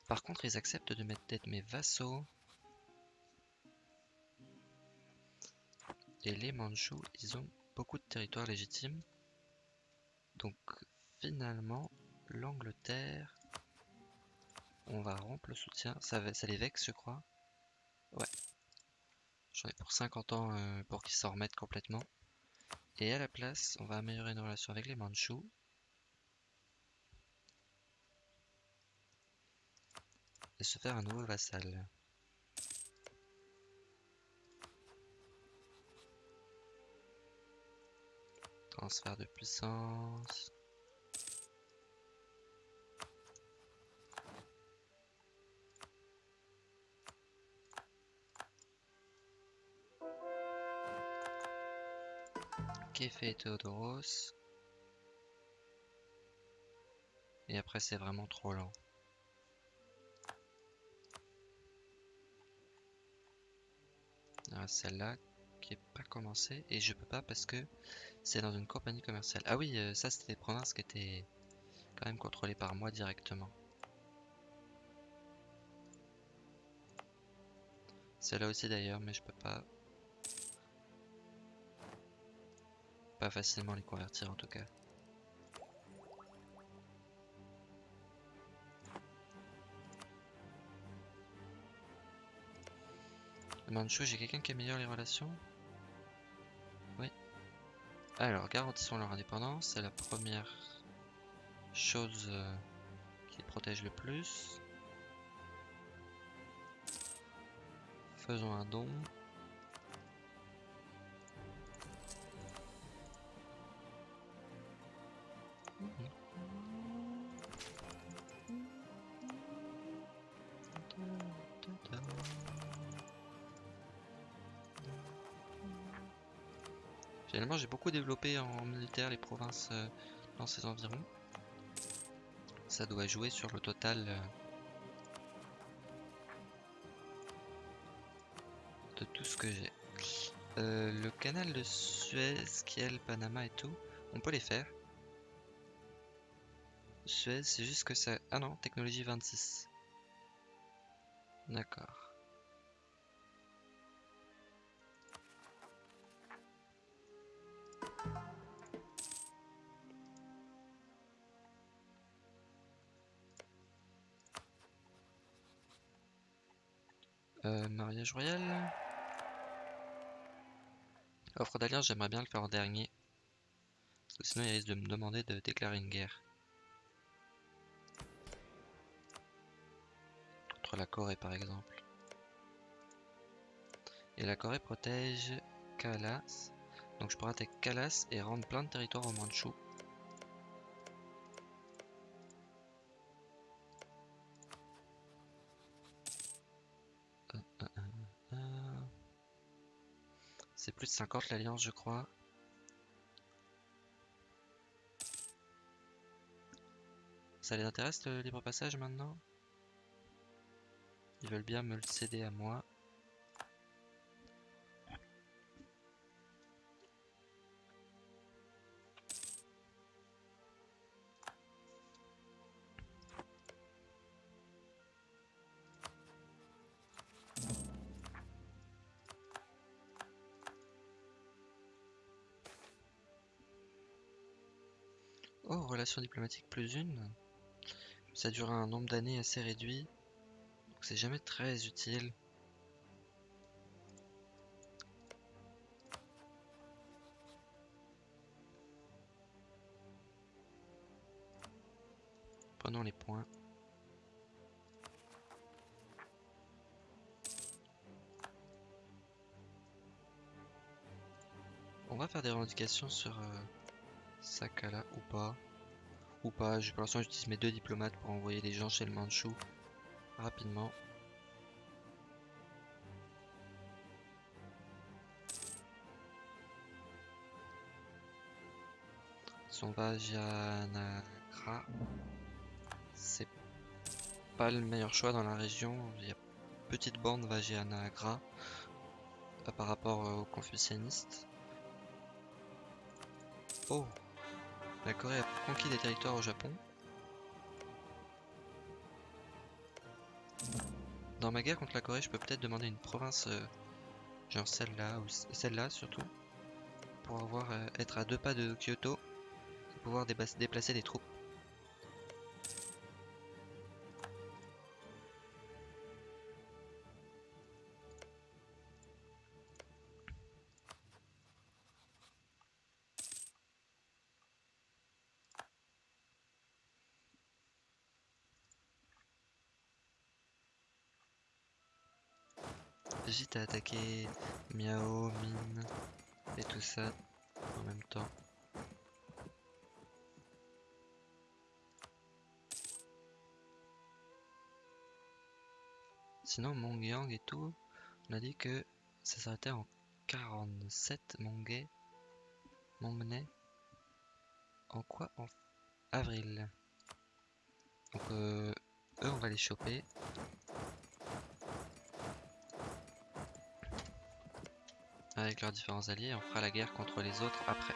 Par contre, ils acceptent de mettre tête mes vassaux. Et les Manchus, ils ont beaucoup de territoires légitimes. Donc finalement, l'Angleterre on va rompre le soutien. Ça, les vexe, je crois. Ouais. J'en ai pour 50 ans euh, pour qu'ils s'en remettent complètement. Et à la place, on va améliorer nos relations avec les Manchus. Et se faire un nouveau vassal. Transfert de puissance. fait Théodoros. Et après c'est vraiment trop lent. celle-là qui est pas commencé et je peux pas parce que c'est dans une compagnie commerciale. Ah oui, euh, ça c'était des provinces qui étaient quand même contrôlées par moi directement. Celle-là aussi d'ailleurs, mais je peux pas. Pas facilement les convertir en tout cas. Manchou, j'ai quelqu'un qui améliore les relations? Alors, garantissons leur indépendance, c'est la première chose euh, qui protège le plus. Faisons un don. Développé en militaire les provinces euh, dans ces environs. Ça doit jouer sur le total euh, de tout ce que j'ai. Euh, le canal de Suez, Kiel, Panama et tout, on peut les faire. Suez, c'est juste que ça... Ah non, technologie 26. D'accord. Euh, mariage royal. Offre d'alliance, j'aimerais bien le faire en dernier. Sinon il risque de me demander de déclarer une guerre. Contre la Corée par exemple. Et la Corée protège Kalas. Donc je pourrais attaquer Kalas et rendre plein de territoires au Manchou. Plus de 50 l'alliance, je crois. Ça les intéresse le libre passage maintenant? Ils veulent bien me le céder à moi. Diplomatique plus une. Ça dure un nombre d'années assez réduit. Donc c'est jamais très utile. Prenons les points. On va faire des revendications sur euh, Sakala ou pas. Ou pas, pour l'instant j'utilise mes deux diplomates pour envoyer des gens chez le Manchou rapidement. Son Vajanagra, c'est pas le meilleur choix dans la région. Il y a petite bande Vajanagra euh, par rapport aux confucianistes. Oh la Corée a conquis des territoires au Japon. Dans ma guerre contre la Corée, je peux peut-être demander une province, euh, genre celle-là, ou celle-là surtout, pour avoir euh, être à deux pas de Kyoto, et pouvoir déplacer des troupes. À attaquer Miao, Mine et tout ça en même temps. Sinon, Mongyang et tout, on a dit que ça s'arrêtait en 47 Mongay. Mongnay. En quoi En avril. Donc, euh, eux, on va les choper. Avec leurs différents alliés. On fera la guerre contre les autres après.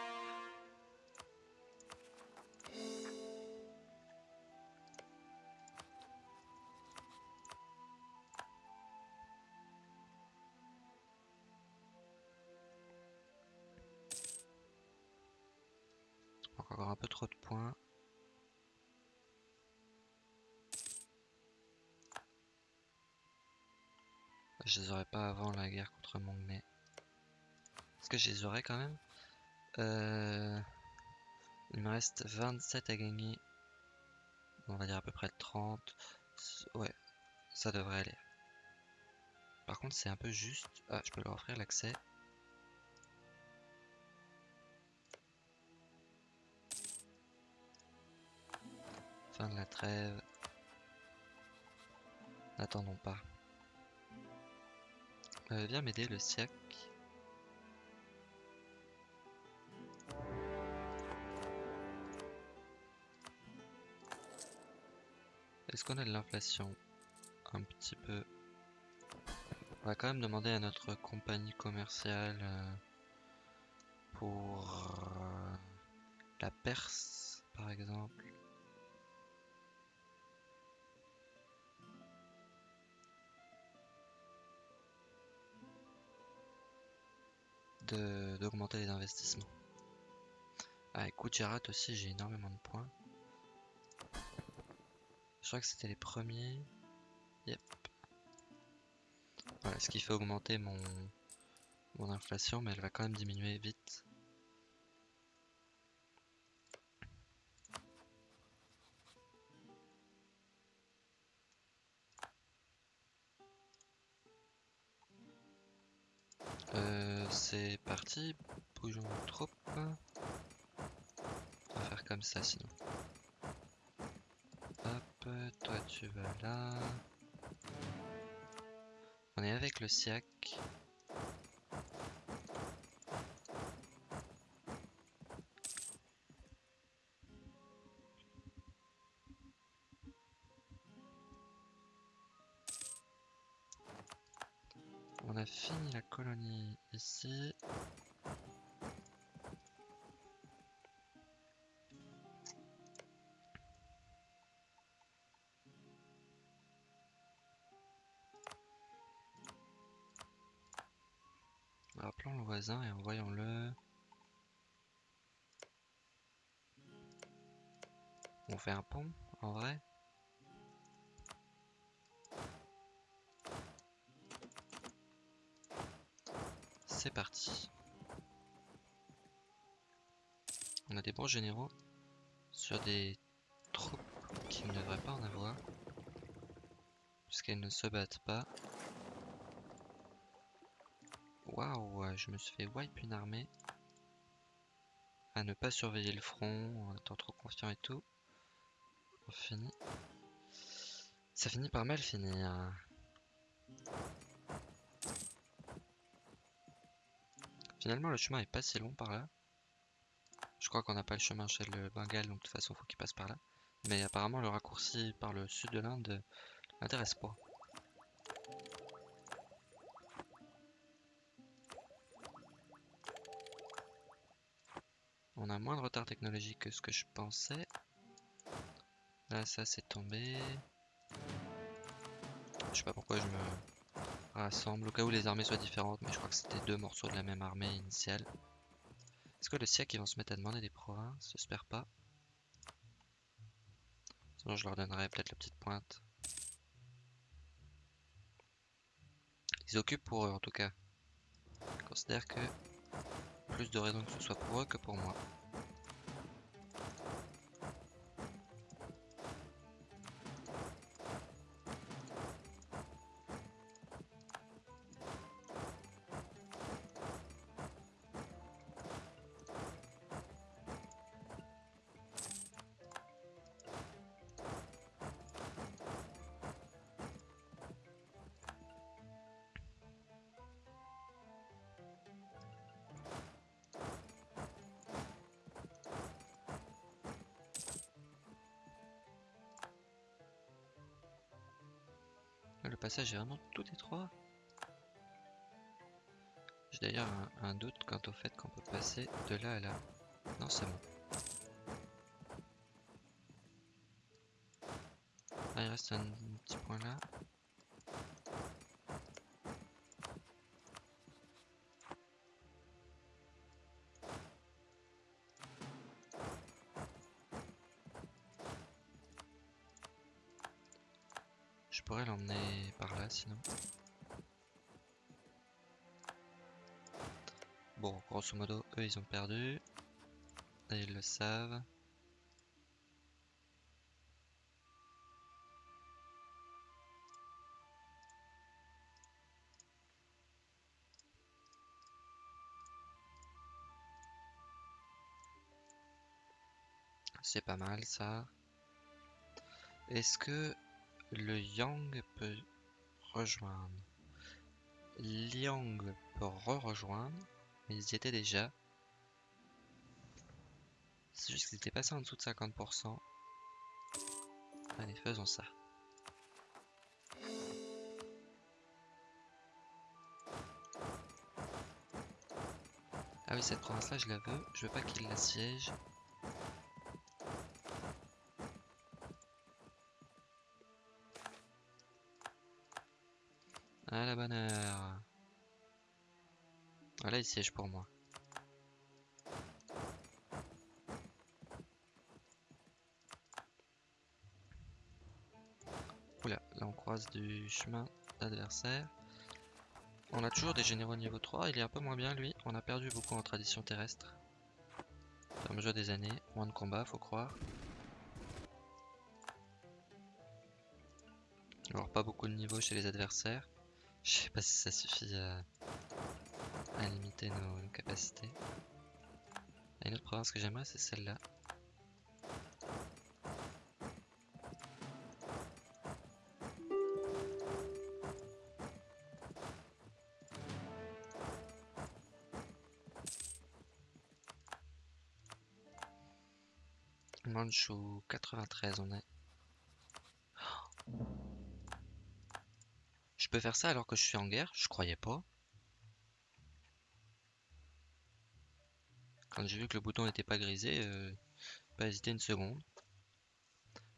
Encore un peu trop de points. Je les aurais pas avant la guerre contre Mongné. Est-ce que je les aurais quand même? Euh, Il me reste 27 à gagner. On va dire à peu près 30. Ouais, ça devrait aller. Par contre, c'est un peu juste. Ah, je peux leur offrir l'accès. Fin de la trêve. N'attendons pas. Euh, viens m'aider le SIAC. Est-ce qu'on a de l'inflation Un petit peu? On va quand même demander à notre compagnie commerciale euh, pour euh, la Perse, par exemple. d'augmenter les investissements. Ah, écoute, Jarat aussi, j'ai énormément de points. Je crois que c'était les premiers. Yep. Ce qui fait augmenter mon, mon inflation, mais elle va quand même diminuer vite. Euh, c'est parti, bougeons trop. On va faire comme ça sinon. Toi tu vas là. On est avec le SIAC. On a fini la colonie ici. Voisin et envoyons-le. On fait un pont en vrai C'est parti. On a des bons généraux sur des troupes qui ne devraient pas en avoir. Puisqu'elles ne se battent pas. Waouh, je me suis fait wipe une armée. À ne pas surveiller le front en étant trop confiant et tout. On finit. Ça finit par mal finir. Finalement, le chemin est pas si long par là. Je crois qu'on n'a pas le chemin chez le Bengale, donc de toute façon, faut qu'il passe par là. Mais apparemment, le raccourci par le sud de l'Inde m'intéresse pas. On a moins de retard technologique que ce que je pensais. Là, ça c'est tombé. Je sais pas pourquoi je me rassemble au cas où les armées soient différentes, mais je crois que c'était deux morceaux de la même armée initiale. Est-ce que le SIAC ils vont se mettre à demander des provinces J'espère pas. Sinon je leur donnerai peut-être la petite pointe. Ils occupent pour eux en tout cas. Je considère que plus de raisons que ce soit pour eux que pour moi. Passage est vraiment tout étroit. J'ai d'ailleurs un, doute quant au fait qu'on peut passer de là à là. Non, c'est bon. Ah, il reste un petit point là. Je pourrais l'emmener par là sinon. Bon, grosso modo, eux ils ont perdu. Ils le savent. C'est pas mal ça. Est-ce que le Yang peut rejoindre Liang peut re-rejoindre, mais ils y étaient déjà. C'est juste qu'ils étaient passés en dessous de 50%. Allez, faisons ça. Ah oui, cette province-là, je la veux. Je veux pas qu'il la siège. Voilà, il siège pour moi. Oula, là on croise du chemin d'adversaire. On a toujours des généraux niveau 3, il est un peu moins bien lui. On a perdu beaucoup en tradition terrestre. Au mesure des années, moins de combats, faut croire. Alors pas beaucoup de niveaux chez les adversaires. Je sais pas si ça suffit à, limiter nos, capacités. Une autre province que j'aimerais, c'est celle-là. Manchou 93 on est. peux faire ça alors que je suis en guerre Je croyais pas. Quand j'ai vu que le bouton n'était pas grisé, euh, pas hésiter une seconde.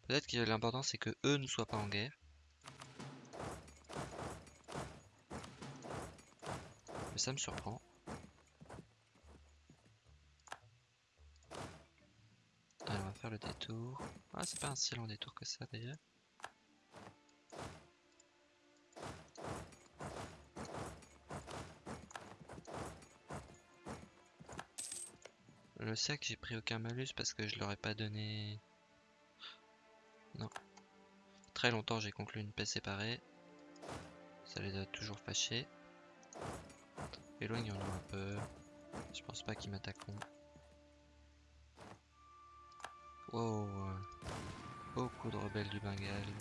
Peut-être que l'important c'est que eux ne soient pas en guerre. Mais ça me surprend. Allez, on va faire le détour. Ah, c'est pas un si long détour que ça d'ailleurs. Le sac, j'ai pris aucun malus parce que je leur ai pas donné... Non. Très longtemps, j'ai conclu une paix séparée. Ça les a toujours fâchés. Éloignons-nous un peu. Je pense pas qu'ils m'attaqueront. Wow. Beaucoup de rebelles du Bengale.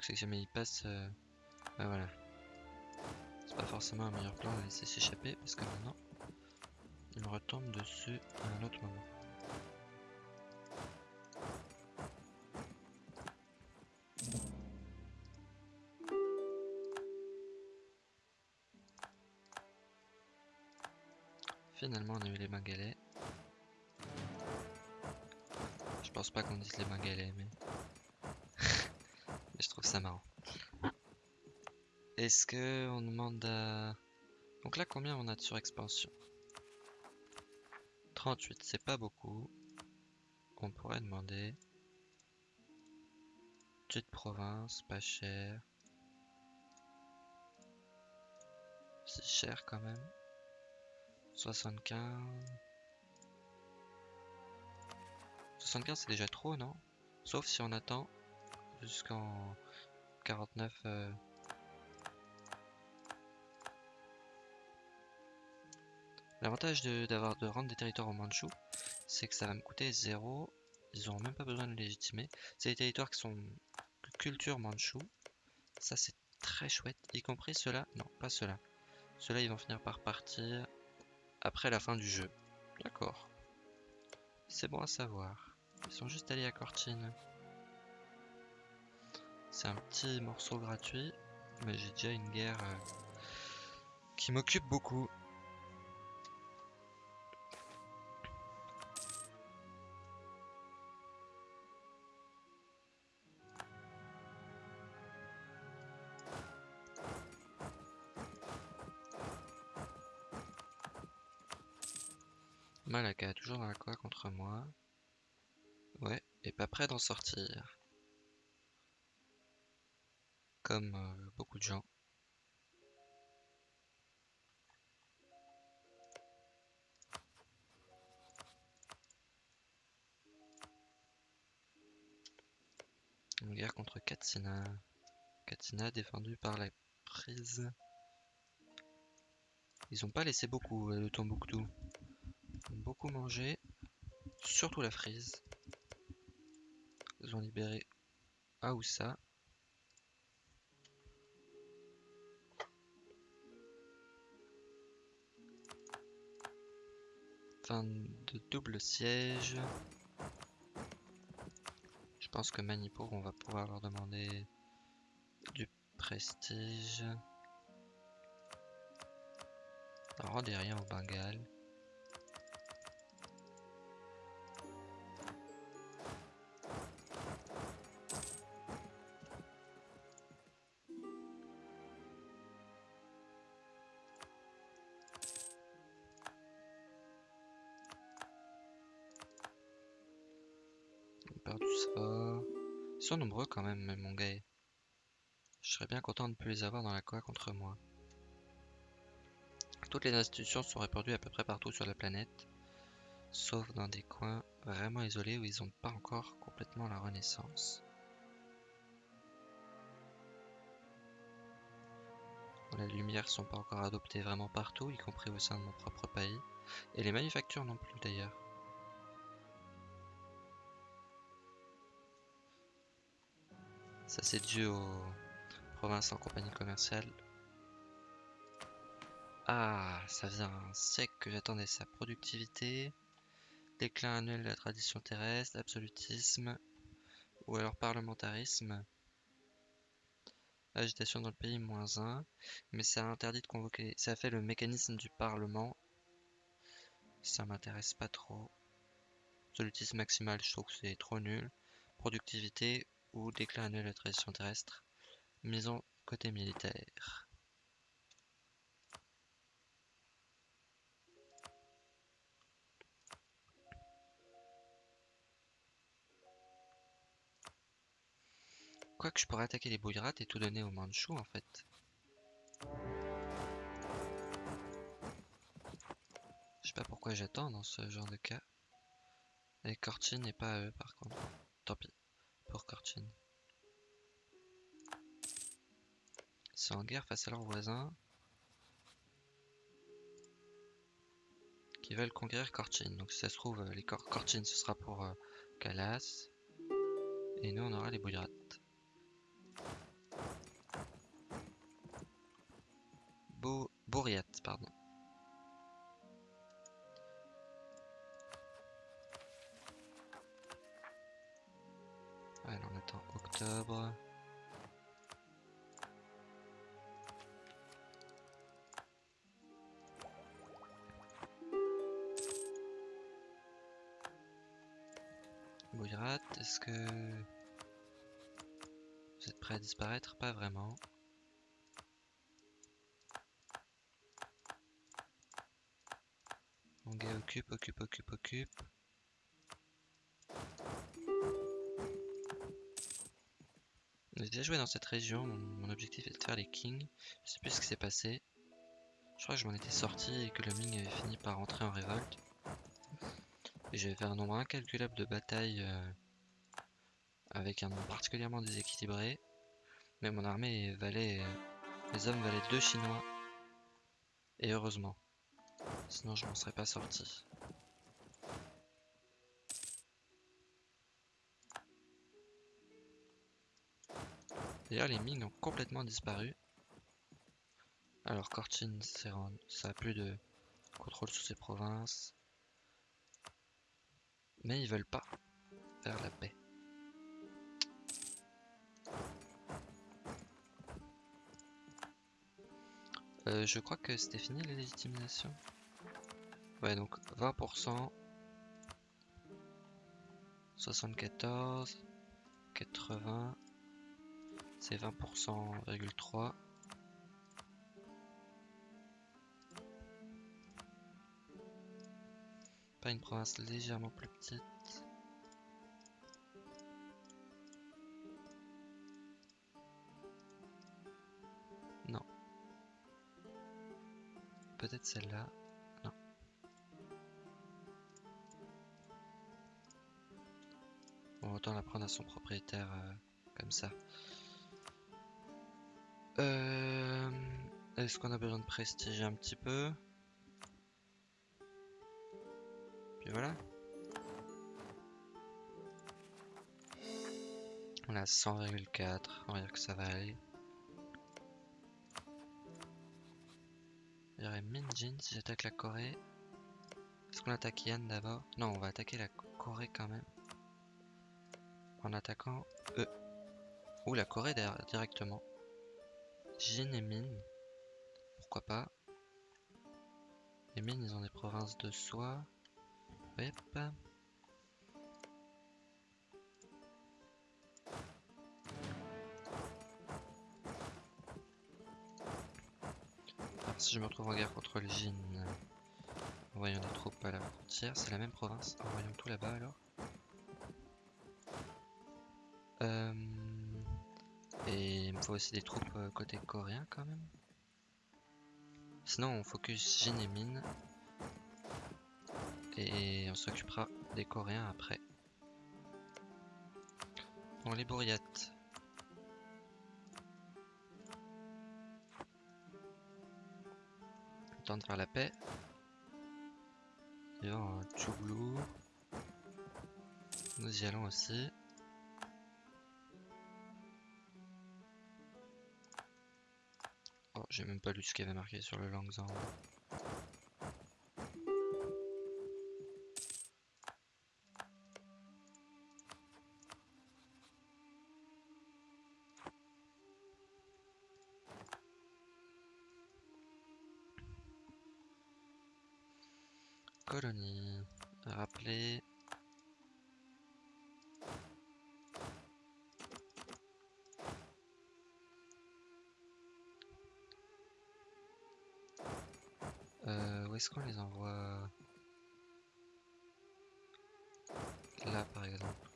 C'est que jamais il passe... Euh... bah voilà. C'est pas forcément un meilleur plan de laisser s'échapper parce que maintenant il retombe dessus à un autre moment. Finalement on a eu les bengalais. Je pense pas qu'on dise les bengalais mais... mais je trouve ça marrant. Est-ce que on demande à... Donc là combien on a de surexpansion? 38, c'est pas beaucoup. On pourrait demander... Petite province, pas cher. C'est cher quand même. 75. 75 c'est déjà trop non? Sauf si on attend jusqu'en 49. Euh... L'avantage d'avoir de, rendre des territoires aux Manchus, c'est que ça va me coûter 0. Ils n'auront même pas besoin de légitimer. C'est des territoires qui sont culture manchou. Ça c'est très chouette. Y compris ceux-là. Non, pas ceux-là. Ceux-là ils vont finir par partir après la fin du jeu. D'accord. C'est bon à savoir. Ils sont juste allés à Cortine. C'est un petit morceau gratuit, mais j'ai déjà une guerre euh, qui m'occupe beaucoup. Moi. Ouais, et pas prêt d'en sortir. Comme euh, beaucoup de gens. Une guerre contre Katsina. Katsina défendue par la prise. Ils ont pas laissé beaucoup euh, le Tombouctou. Beaucoup mangé. Surtout la frise. Ils ont libéré Aoussa. Fin de double siège. Je pense que Manipur, on va pouvoir leur demander du prestige. Alors, rien au Bengale. Quand même, mon gars. Je serais bien content de ne plus les avoir dans la coa contre moi. Toutes les institutions sont répandues à peu près partout sur la planète, sauf dans des coins vraiment isolés où ils n'ont pas encore complètement la renaissance. Les lumières sont pas encore adoptées vraiment partout, y compris au sein de mon propre pays, et les manufactures non plus d'ailleurs. Ça c'est dû aux provinces en compagnie commerciale. Ah, ça un siècle que j'attendais sa productivité. Déclin annuel de la tradition terrestre, absolutisme, ou alors parlementarisme. Agitation dans le pays, moins 1. Mais ça interdit de convoquer. Ça fait le mécanisme du parlement. Ça m'intéresse pas trop. Absolutisme maximal, je trouve que c'est trop nul. Productivité, ou déclin annuel de la tradition terrestre. Maison côté militaire. Quoique je pourrais attaquer les bouillerates et tout donner aux Mandchous en fait. Je sais pas pourquoi j'attends dans ce genre de cas. Et Cortin et pas eux par contre. Tant pis Ils sont en guerre face à leurs voisins. Qui veulent conquérir Cortin. Donc si ça se trouve, les Cor Cortin ce sera pour euh, Calas. Et nous on aura les bouillerates. Pas vraiment. Mon gars occupe, occupe, occupe, occupe. J'ai déjà joué dans cette région, mon, objectif est de faire les kings. Je sais plus ce qui s'est passé. Je crois que je m'en étais sorti et que le Ming avait fini par rentrer en révolte. Et j'avais fait un nombre incalculable de batailles euh, avec un nombre particulièrement déséquilibré. Mais mon armée valait... Euh, les hommes valaient deux chinois. Et heureusement. Sinon je m'en serais pas sorti. D'ailleurs les mines ont complètement disparu. Alors Cortin, ça a plus de contrôle sur ses provinces. Mais ils veulent pas faire la paix. Euh, je crois que c'était fini la légitimisation. Ouais, donc 20%. 74. 80. C'est 20,3. Pas une province légèrement plus petite. Peut-être celle-là. Non. Bon, autant la prendre à son propriétaire euh, comme ça. Euh, Est-ce qu'on a besoin de prestiger un petit peu? Puis voilà. On a 100,4. On va dire que ça va aller. Aurait Minjin si j'attaque la Corée. Est-ce qu'on attaque Yann d'abord? Non, on va attaquer la Corée quand même. En attaquant eux. Ou la Corée directement. Jin et Min. Pourquoi pas? Les Min, ils ont des provinces de soi. Hop. Je me retrouve en guerre contre le Jin, envoyons des troupes à la frontière, c'est la même province, envoyons tout là-bas alors. Euh, et il me faut aussi des troupes euh, côté coréen quand même. Sinon on focus Jin et Min. Et on s'occupera des Coréens après. Bon les bourriates. De faire la paix. Et un Tchouglou. Nous y allons aussi. Oh, j'ai même pas lu ce qu'il y avait marqué sur le Langzang. Est-ce qu'on les envoie Là par exemple?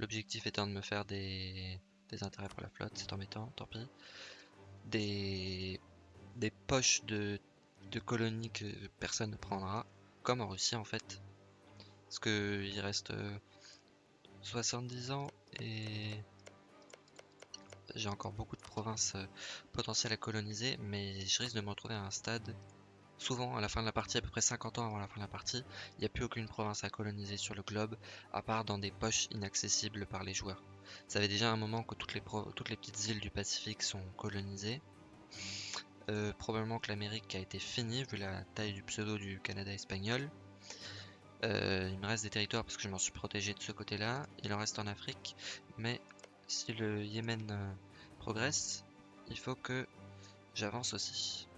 L'objectif étant de me faire des, des intérêts pour la flotte, c'est embêtant, tant pis des, des poches de, de colonies que personne ne prendra, comme en Russie en fait. Parce que il reste 70 euh, ans et j'ai encore beaucoup de provinces euh, potentielles à coloniser, mais je risque de me retrouver à un stade, souvent à la fin de la partie, à peu près 50 ans avant la fin de la partie, il n'y a plus aucune province à coloniser sur le globe, à part dans des poches inaccessibles par les joueurs. Ça fait déjà un moment que toutes les, toutes les petites îles du Pacifique sont colonisées. Euh, probablement que l'Amérique a été finie vu la taille du pseudo du Canada espagnol. Euh, il me reste des territoires parce que je m'en suis protégé de ce côté-là. Il en reste en Afrique. Mais si le Yémen progresse, il faut que j'avance aussi.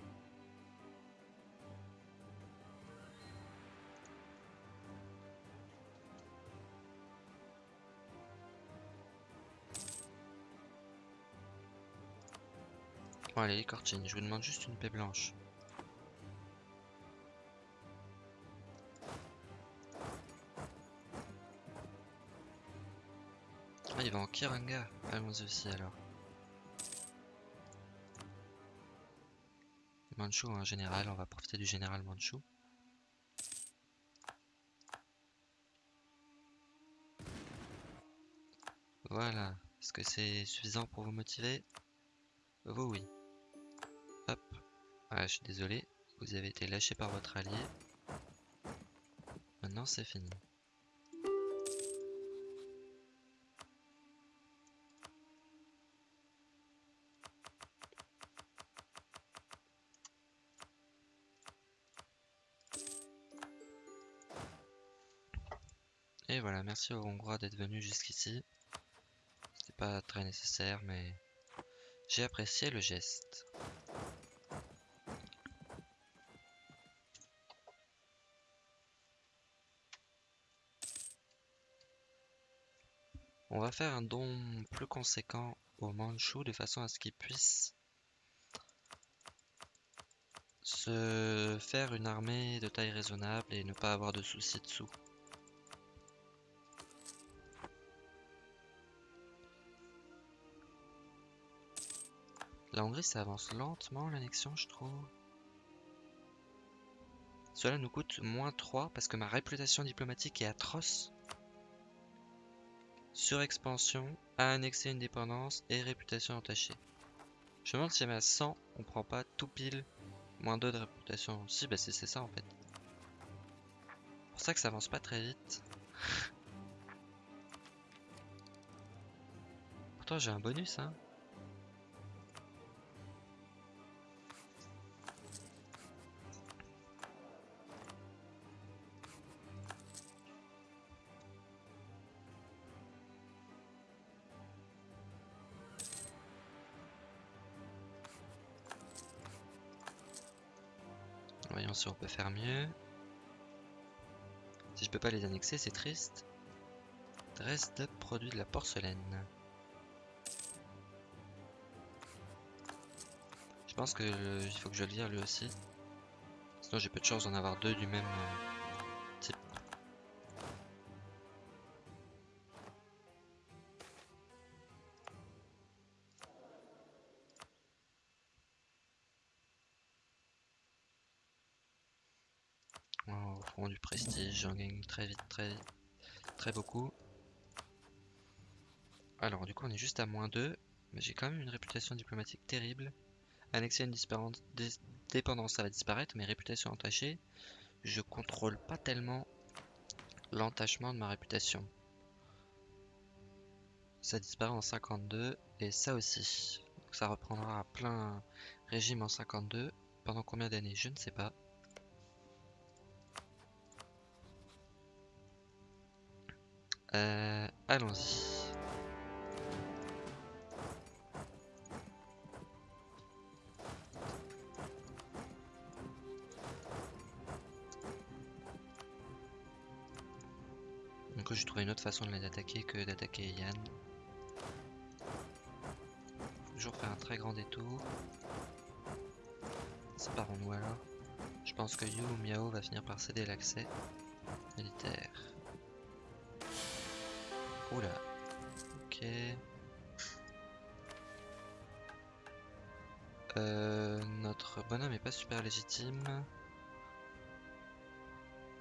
Bon allez, Cortine, je vous demande juste une paix blanche. Ah, il va en Kiranga. Allons-y aussi alors. Manchu en général, on va profiter du général Manchu. Voilà. Est-ce que c'est suffisant pour vous motiver? Vous oui. Ah, je suis désolé, vous avez été lâché par votre allié. Maintenant, c'est fini. Merci aux Hongrois d'être venus jusqu'ici. pas très nécessaire, mais j'ai apprécié le geste. On va faire un don plus conséquent au Manchu de façon à ce qu'il puisse se faire une armée de taille raisonnable et ne pas avoir de soucis dessous. La Hongrie, ça avance lentement l'annexion, je trouve. Cela nous coûte moins 3 parce que ma réputation diplomatique est atroce. Surexpansion, à annexer une dépendance et réputation entachée. Je me demande si à 100, on prend pas tout pile moins 2 de réputation. Si, bah c'est ça en fait. C'est pour ça que ça avance pas très vite. Pourtant j'ai un bonus hein. Si on peut faire mieux. Si je peux pas les annexer, c'est triste. Dresde produit de la porcelaine. Je pense que il faut que je le lire lui aussi. Sinon j'ai peu de chance d'en avoir deux du même j'en gagne très vite, très très beaucoup. Alors du coup on est juste à moins 2, mais j'ai quand même une réputation diplomatique terrible. Annexer une dépendance, ça va disparaître, mais réputation entachée, je contrôle pas tellement l'entachement de ma réputation. Ça disparaît en 52, et ça aussi. Donc ça reprendra à plein régime en 52. Pendant combien d'années? Je ne sais pas. Euh, Allons-y. Donc j'ai trouvé une autre façon de les attaquer que d'attaquer Yann. Toujours faire un très grand détour. Séparons-nous alors. Je pense que Yu ou Miao va finir par céder l'accès militaire. Oula. Ok. Euh, notre bonhomme est pas super légitime.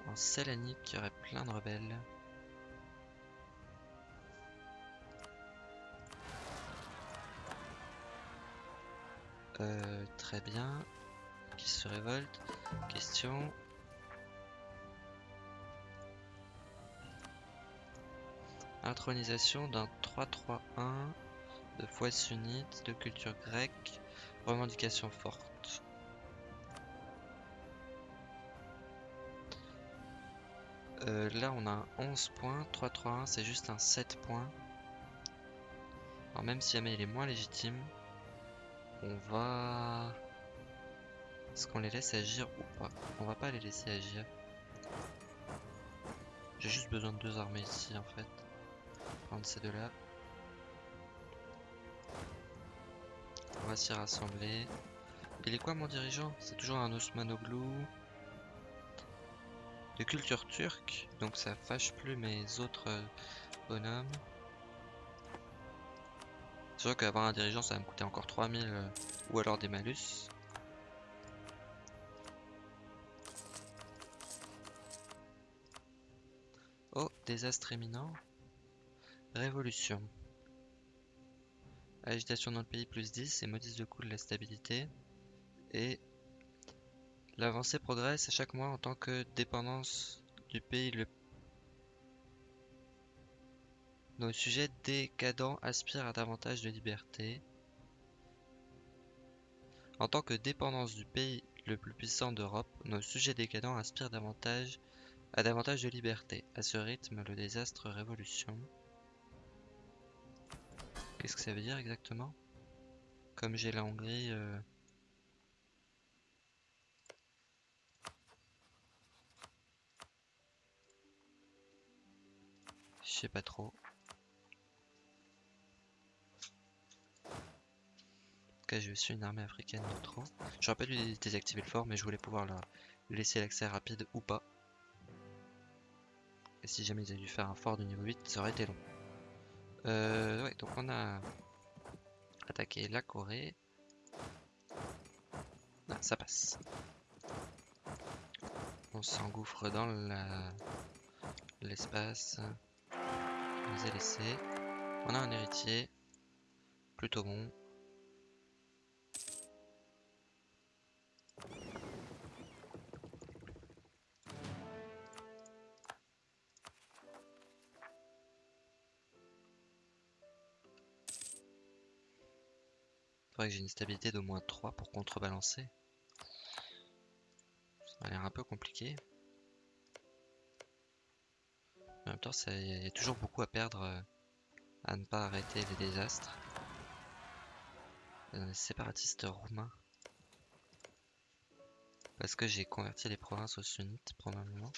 En Sélanique, il y aurait plein de rebelles. Euh, très bien. Qui se révolte Question. Intronisation d'un 3-3-1 de foi sunnite, de culture grecque, revendication forte. Euh, là on a un 11 points, 3-3-1 c'est juste un 7 points. Alors même si jamais il est moins légitime, on va... Est-ce qu'on les laisse agir ou pas? On va pas les laisser agir. J'ai juste besoin de deux armées ici en fait prendre ces deux-là. On va s'y rassembler. Il est quoi mon dirigeant? C'est toujours un Osmanoglu de culture turque, donc ça fâche plus mes autres euh, bonhommes. C'est sûr qu'avoir un dirigeant ça va me coûter encore 3000 euh, ou alors des malus. Oh, désastre éminent. Révolution. Agitation dans le pays plus 10 et modifie le coût de la stabilité. Et l'avancée progresse à chaque mois en tant que dépendance du pays. Le... Nos sujets décadents aspirent à davantage de liberté. En tant que dépendance du pays le plus puissant d'Europe, nos sujets décadents aspirent davantage à davantage de liberté. À ce rythme, le désastre révolution. Qu'est-ce que ça veut dire exactement? Comme j'ai la Hongrie... euh, Je sais pas trop. Je suis une armée africaine de trop. J'aurais pas dû désactiver le fort, mais je voulais pouvoir leur laisser l'accès rapide ou pas. Et si jamais ils avaient dû faire un fort de niveau 8, ça aurait été long. Euh, ouais, donc on a attaqué la Corée. Ah, ça passe. On s'engouffre dans la l'espace. On les a laissés. On a un héritier. Plutôt bon. Que j'ai une stabilité d'au moins 3 pour contrebalancer. Ça a l'air un peu compliqué. En même temps, il y a toujours beaucoup à perdre euh, à ne pas arrêter les désastres. Les séparatistes roumains. Parce que j'ai converti les provinces aux sunnites, probablement.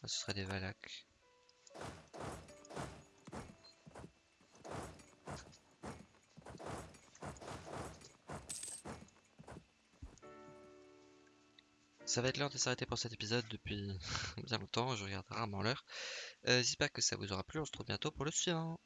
Ça, ce serait des Valaques. Ça va être l'heure de s'arrêter pour cet épisode depuis bien longtemps, je regarde rarement l'heure. Euh, J'espère que ça vous aura plu, on se retrouve bientôt pour le suivant.